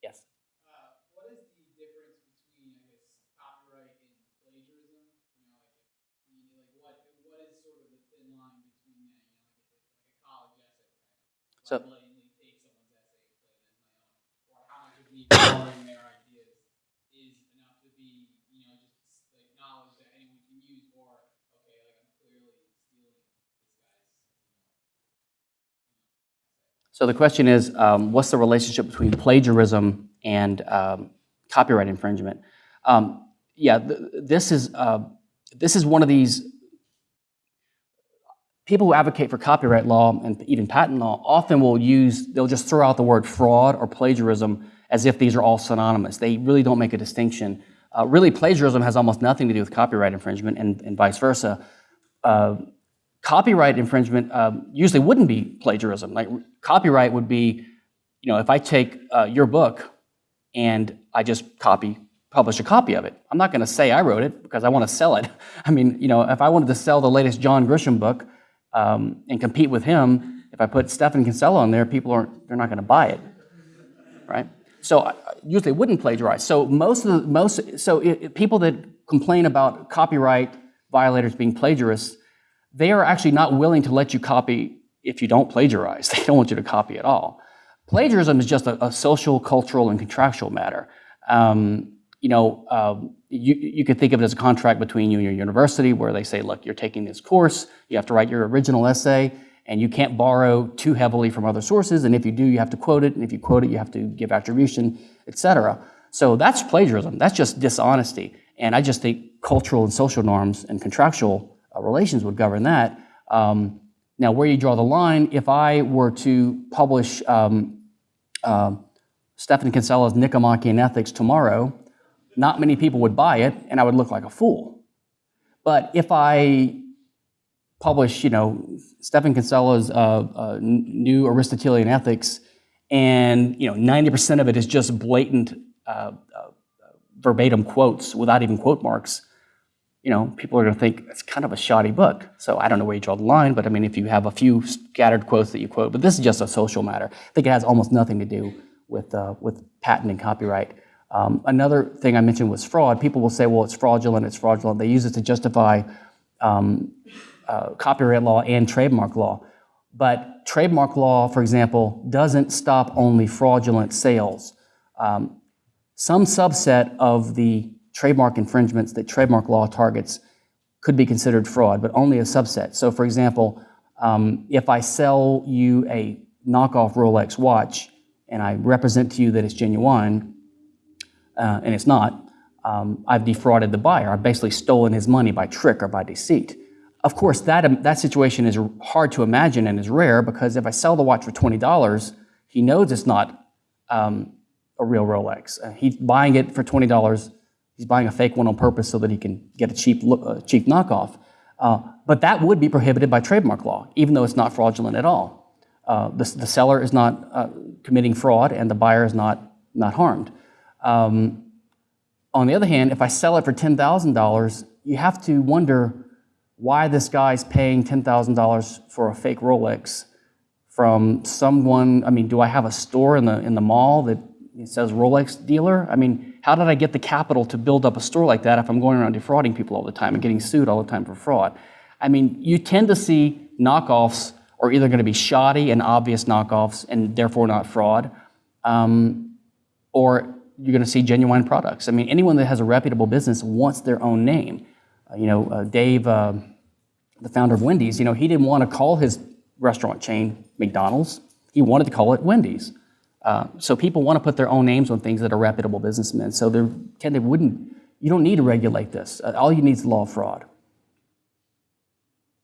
Yes. Uh, what is the difference between, I guess, copyright and plagiarism? You know, like, if, you know, like what what is sort of the thin line between that? You know, like, if it's like a college essay, right? So- I blatantly take someone's essay and play it as my own, or how much of me borrowing their ideas is enough to be, you know, just like knowledge that anyone can use, or okay, like I'm clearly stealing this guy's, So the question is, um, what's the relationship between plagiarism and um, copyright infringement? Um, yeah, th- this is uh, this is one of these people who advocate for copyright law and even patent law often will use they'll just throw out the word fraud or plagiarism as if these are all synonymous. They really don't make a distinction. Uh, really, plagiarism has almost nothing to do with copyright infringement, and, and vice versa. Uh, copyright infringement um, usually wouldn't be plagiarism. Like copyright would be, you know, if I take uh, your book and I just copy, publish a copy of it. I'm not going to say I wrote it because I want to sell it. I mean, you know, if I wanted to sell the latest John Grisham book um, and compete with him, if I put Stephan Kinsella on there, people aren't, they're not going to buy it, right? So I- I usually wouldn't plagiarize. So most of the, most, so i i- people that complain about copyright violators being plagiarists, they are actually not willing to let you copy if you don't plagiarize. They don't want you to copy at all. Plagiarism is just a, a social, cultural, and contractual matter. Um, you know, um, you, you could think of it as a contract between you and your university where they say, look, you're taking this course, you have to write your original essay, and you can't borrow too heavily from other sources, and if you do, you have to quote it, and if you quote it, you have to give attribution, et cetera. So that's plagiarism. That's just dishonesty. And I just think cultural and social norms and contractual uh, relations would govern that. Um, now, where you draw the line, if I were to publish um, uh, Stephan Kinsella's Nicomachean Ethics tomorrow, not many people would buy it, and I would look like a fool. But if I publish, you know, Stephan Kinsella's uh, uh, new Aristotelian Ethics, and you know, 90% of it is just blatant uh, uh, verbatim quotes without even quote marks. You know, people are going to think it's kind of a shoddy book. So I don't know where you draw the line, but I mean, if you have a few scattered quotes that you quote, but this is just a social matter. I think it has almost nothing to do with uh, with patent and copyright. Um, another thing I mentioned was fraud. People will say, well, it's fraudulent, it's fraudulent. They use it to justify um, uh, copyright law and trademark law. But trademark law, for example, doesn't stop only fraudulent sales. Um, some subset of the trademark infringements that trademark law targets could be considered fraud, but only a subset. So, for example, um, if I sell you a knockoff Rolex watch and I represent to you that it's genuine, uh, and it's not, um, I've defrauded the buyer. I've basically stolen his money by trick or by deceit. Of course, that, um, that situation is hard to imagine and is rare because if I sell the watch for $20, he knows it's not um, a real Rolex. Uh, he's buying it for $20. He's buying a fake one on purpose so that he can get a cheap, uh, cheap knockoff. Uh, but that would be prohibited by trademark law, even though it's not fraudulent at all. Uh, the, the seller is not uh, committing fraud and the buyer is not, not harmed. Um, on the other hand, if I sell it for $10,000, you have to wonder why this guy's paying $10,000 for a fake Rolex from someone. I mean, do I have a store in the, in the mall that says Rolex dealer? I mean, how did I get the capital to build up a store like that if I'm going around defrauding people all the time and getting sued all the time for fraud? I mean, you tend to see knockoffs are either going to be shoddy and obvious knockoffs and therefore not fraud, um, or you're going to see genuine products. I mean, anyone that has a reputable business wants their own name. Uh, you know, uh, Dave, uh, the founder of Wendy's, you know, he didn't want to call his restaurant chain McDonald's. He wanted to call it Wendy's. Uh, so people want to put their own names on things that are reputable businessmen. So they tend to wouldn't. You don't need to regulate this. Uh, all you need is law fraud.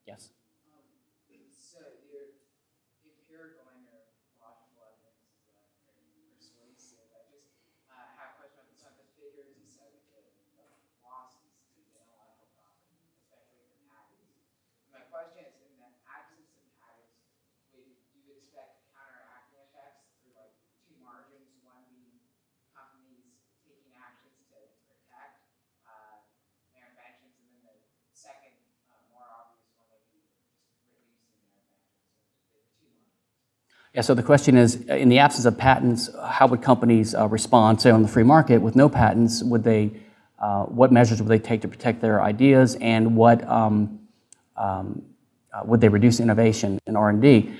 Yes. So your empirical and your logical evidence is uh, very persuasive. I just uh, have a question on some of the figures you said with the the losses to the intellectual property, especially the patents. My question is, in the absence of patents, would you expect counteracting effects through like two margins, one being companies taking actions to protect uh, their inventions, and then the second, uh, more obvious one would be just releasing their inventions. So the two margins. Yeah, so the question is, uh, in the absence of patents, how would companies uh, respond, say, on the free market with no patents? Would they, uh, what measures would they take to protect their ideas, and what um, um, uh, would they reduce innovation in R&D?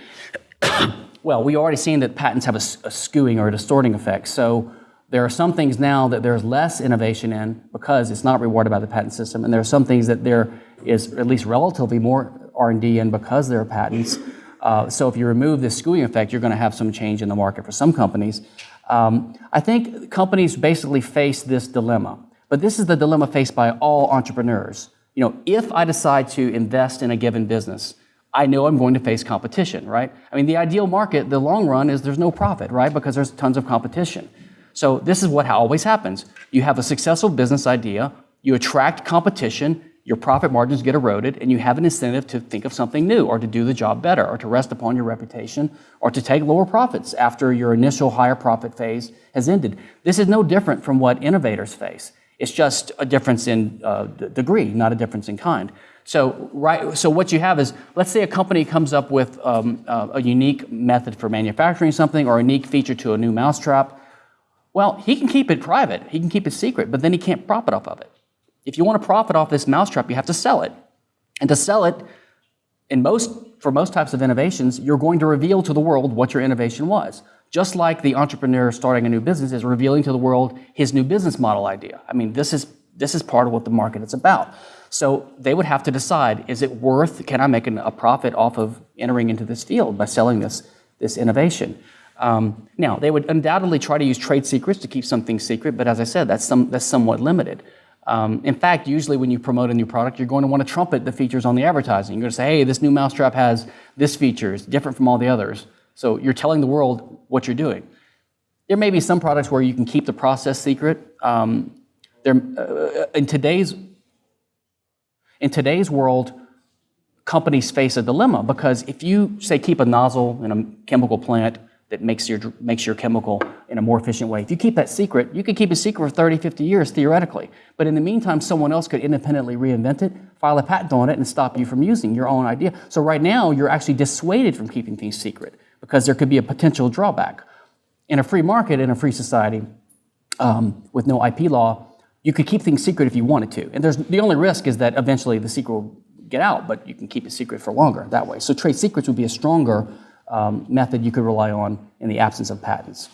well, we already seen that patents have a skewing or a distorting effect. So there are some things now that there's less innovation in because it's not rewarded by the patent system, and there are some things that there is at least relatively more R&D in because there are patents. Uh, so if you remove this skewing effect, you're going to have some change in the market for some companies. Um, I think companies basically face this dilemma, but this is the dilemma faced by all entrepreneurs. You know, if I decide to invest in a given business, I know I'm going to face competition, right? I mean, the ideal market, the long run, is there's no profit, right? Because there's tons of competition. So this is what always happens. You have a successful business idea, you attract competition, your profit margins get eroded, and you have an incentive to think of something new or to do the job better or to rest upon your reputation or to take lower profits after your initial higher profit phase has ended. This is no different from what innovators face. It's just a difference in uh, degree, not a difference in kind. So, right, so what you have is, let's say a company comes up with um, uh, a unique method for manufacturing something or a unique feature to a new mousetrap. Well, he can keep it private, he can keep it secret, but then he can't profit off of it. If you want to profit off this mousetrap, you have to sell it. And to sell it, in most, for most types of innovations, you're going to reveal to the world what your innovation was. Just like the entrepreneur starting a new business is revealing to the world his new business model idea. I mean, this is, this is part of what the market is about. So they would have to decide, is it worth, can I make an, a profit off of entering into this field by selling this, this innovation? Um, now, they would undoubtedly try to use trade secrets to keep something secret, but as I said, that's, some, that's somewhat limited. Um, in fact, usually when you promote a new product, you're going to want to trumpet the features on the advertising. You're going to say, hey, this new mousetrap has this feature, it's different from all the others. So you're telling the world what you're doing. There may be some products where you can keep the process secret. Um, there, uh, in today's in today's world, companies face a dilemma because if you say keep a nozzle in a chemical plant that makes your makes your chemical in a more efficient way, if you keep that secret, you could keep it secret for 30, 50 years theoretically. But in the meantime, someone else could independently reinvent it, file a patent on it, and stop you from using your own idea. So right now, you're actually dissuaded from keeping things secret because there could be a potential drawback. In a free market, in a free society, um, with no IP law, you could keep things secret if you wanted to. And there's, the only risk is that eventually the secret will get out, but you can keep it secret for longer that way. So trade secrets would be a stronger um, method you could rely on in the absence of patents.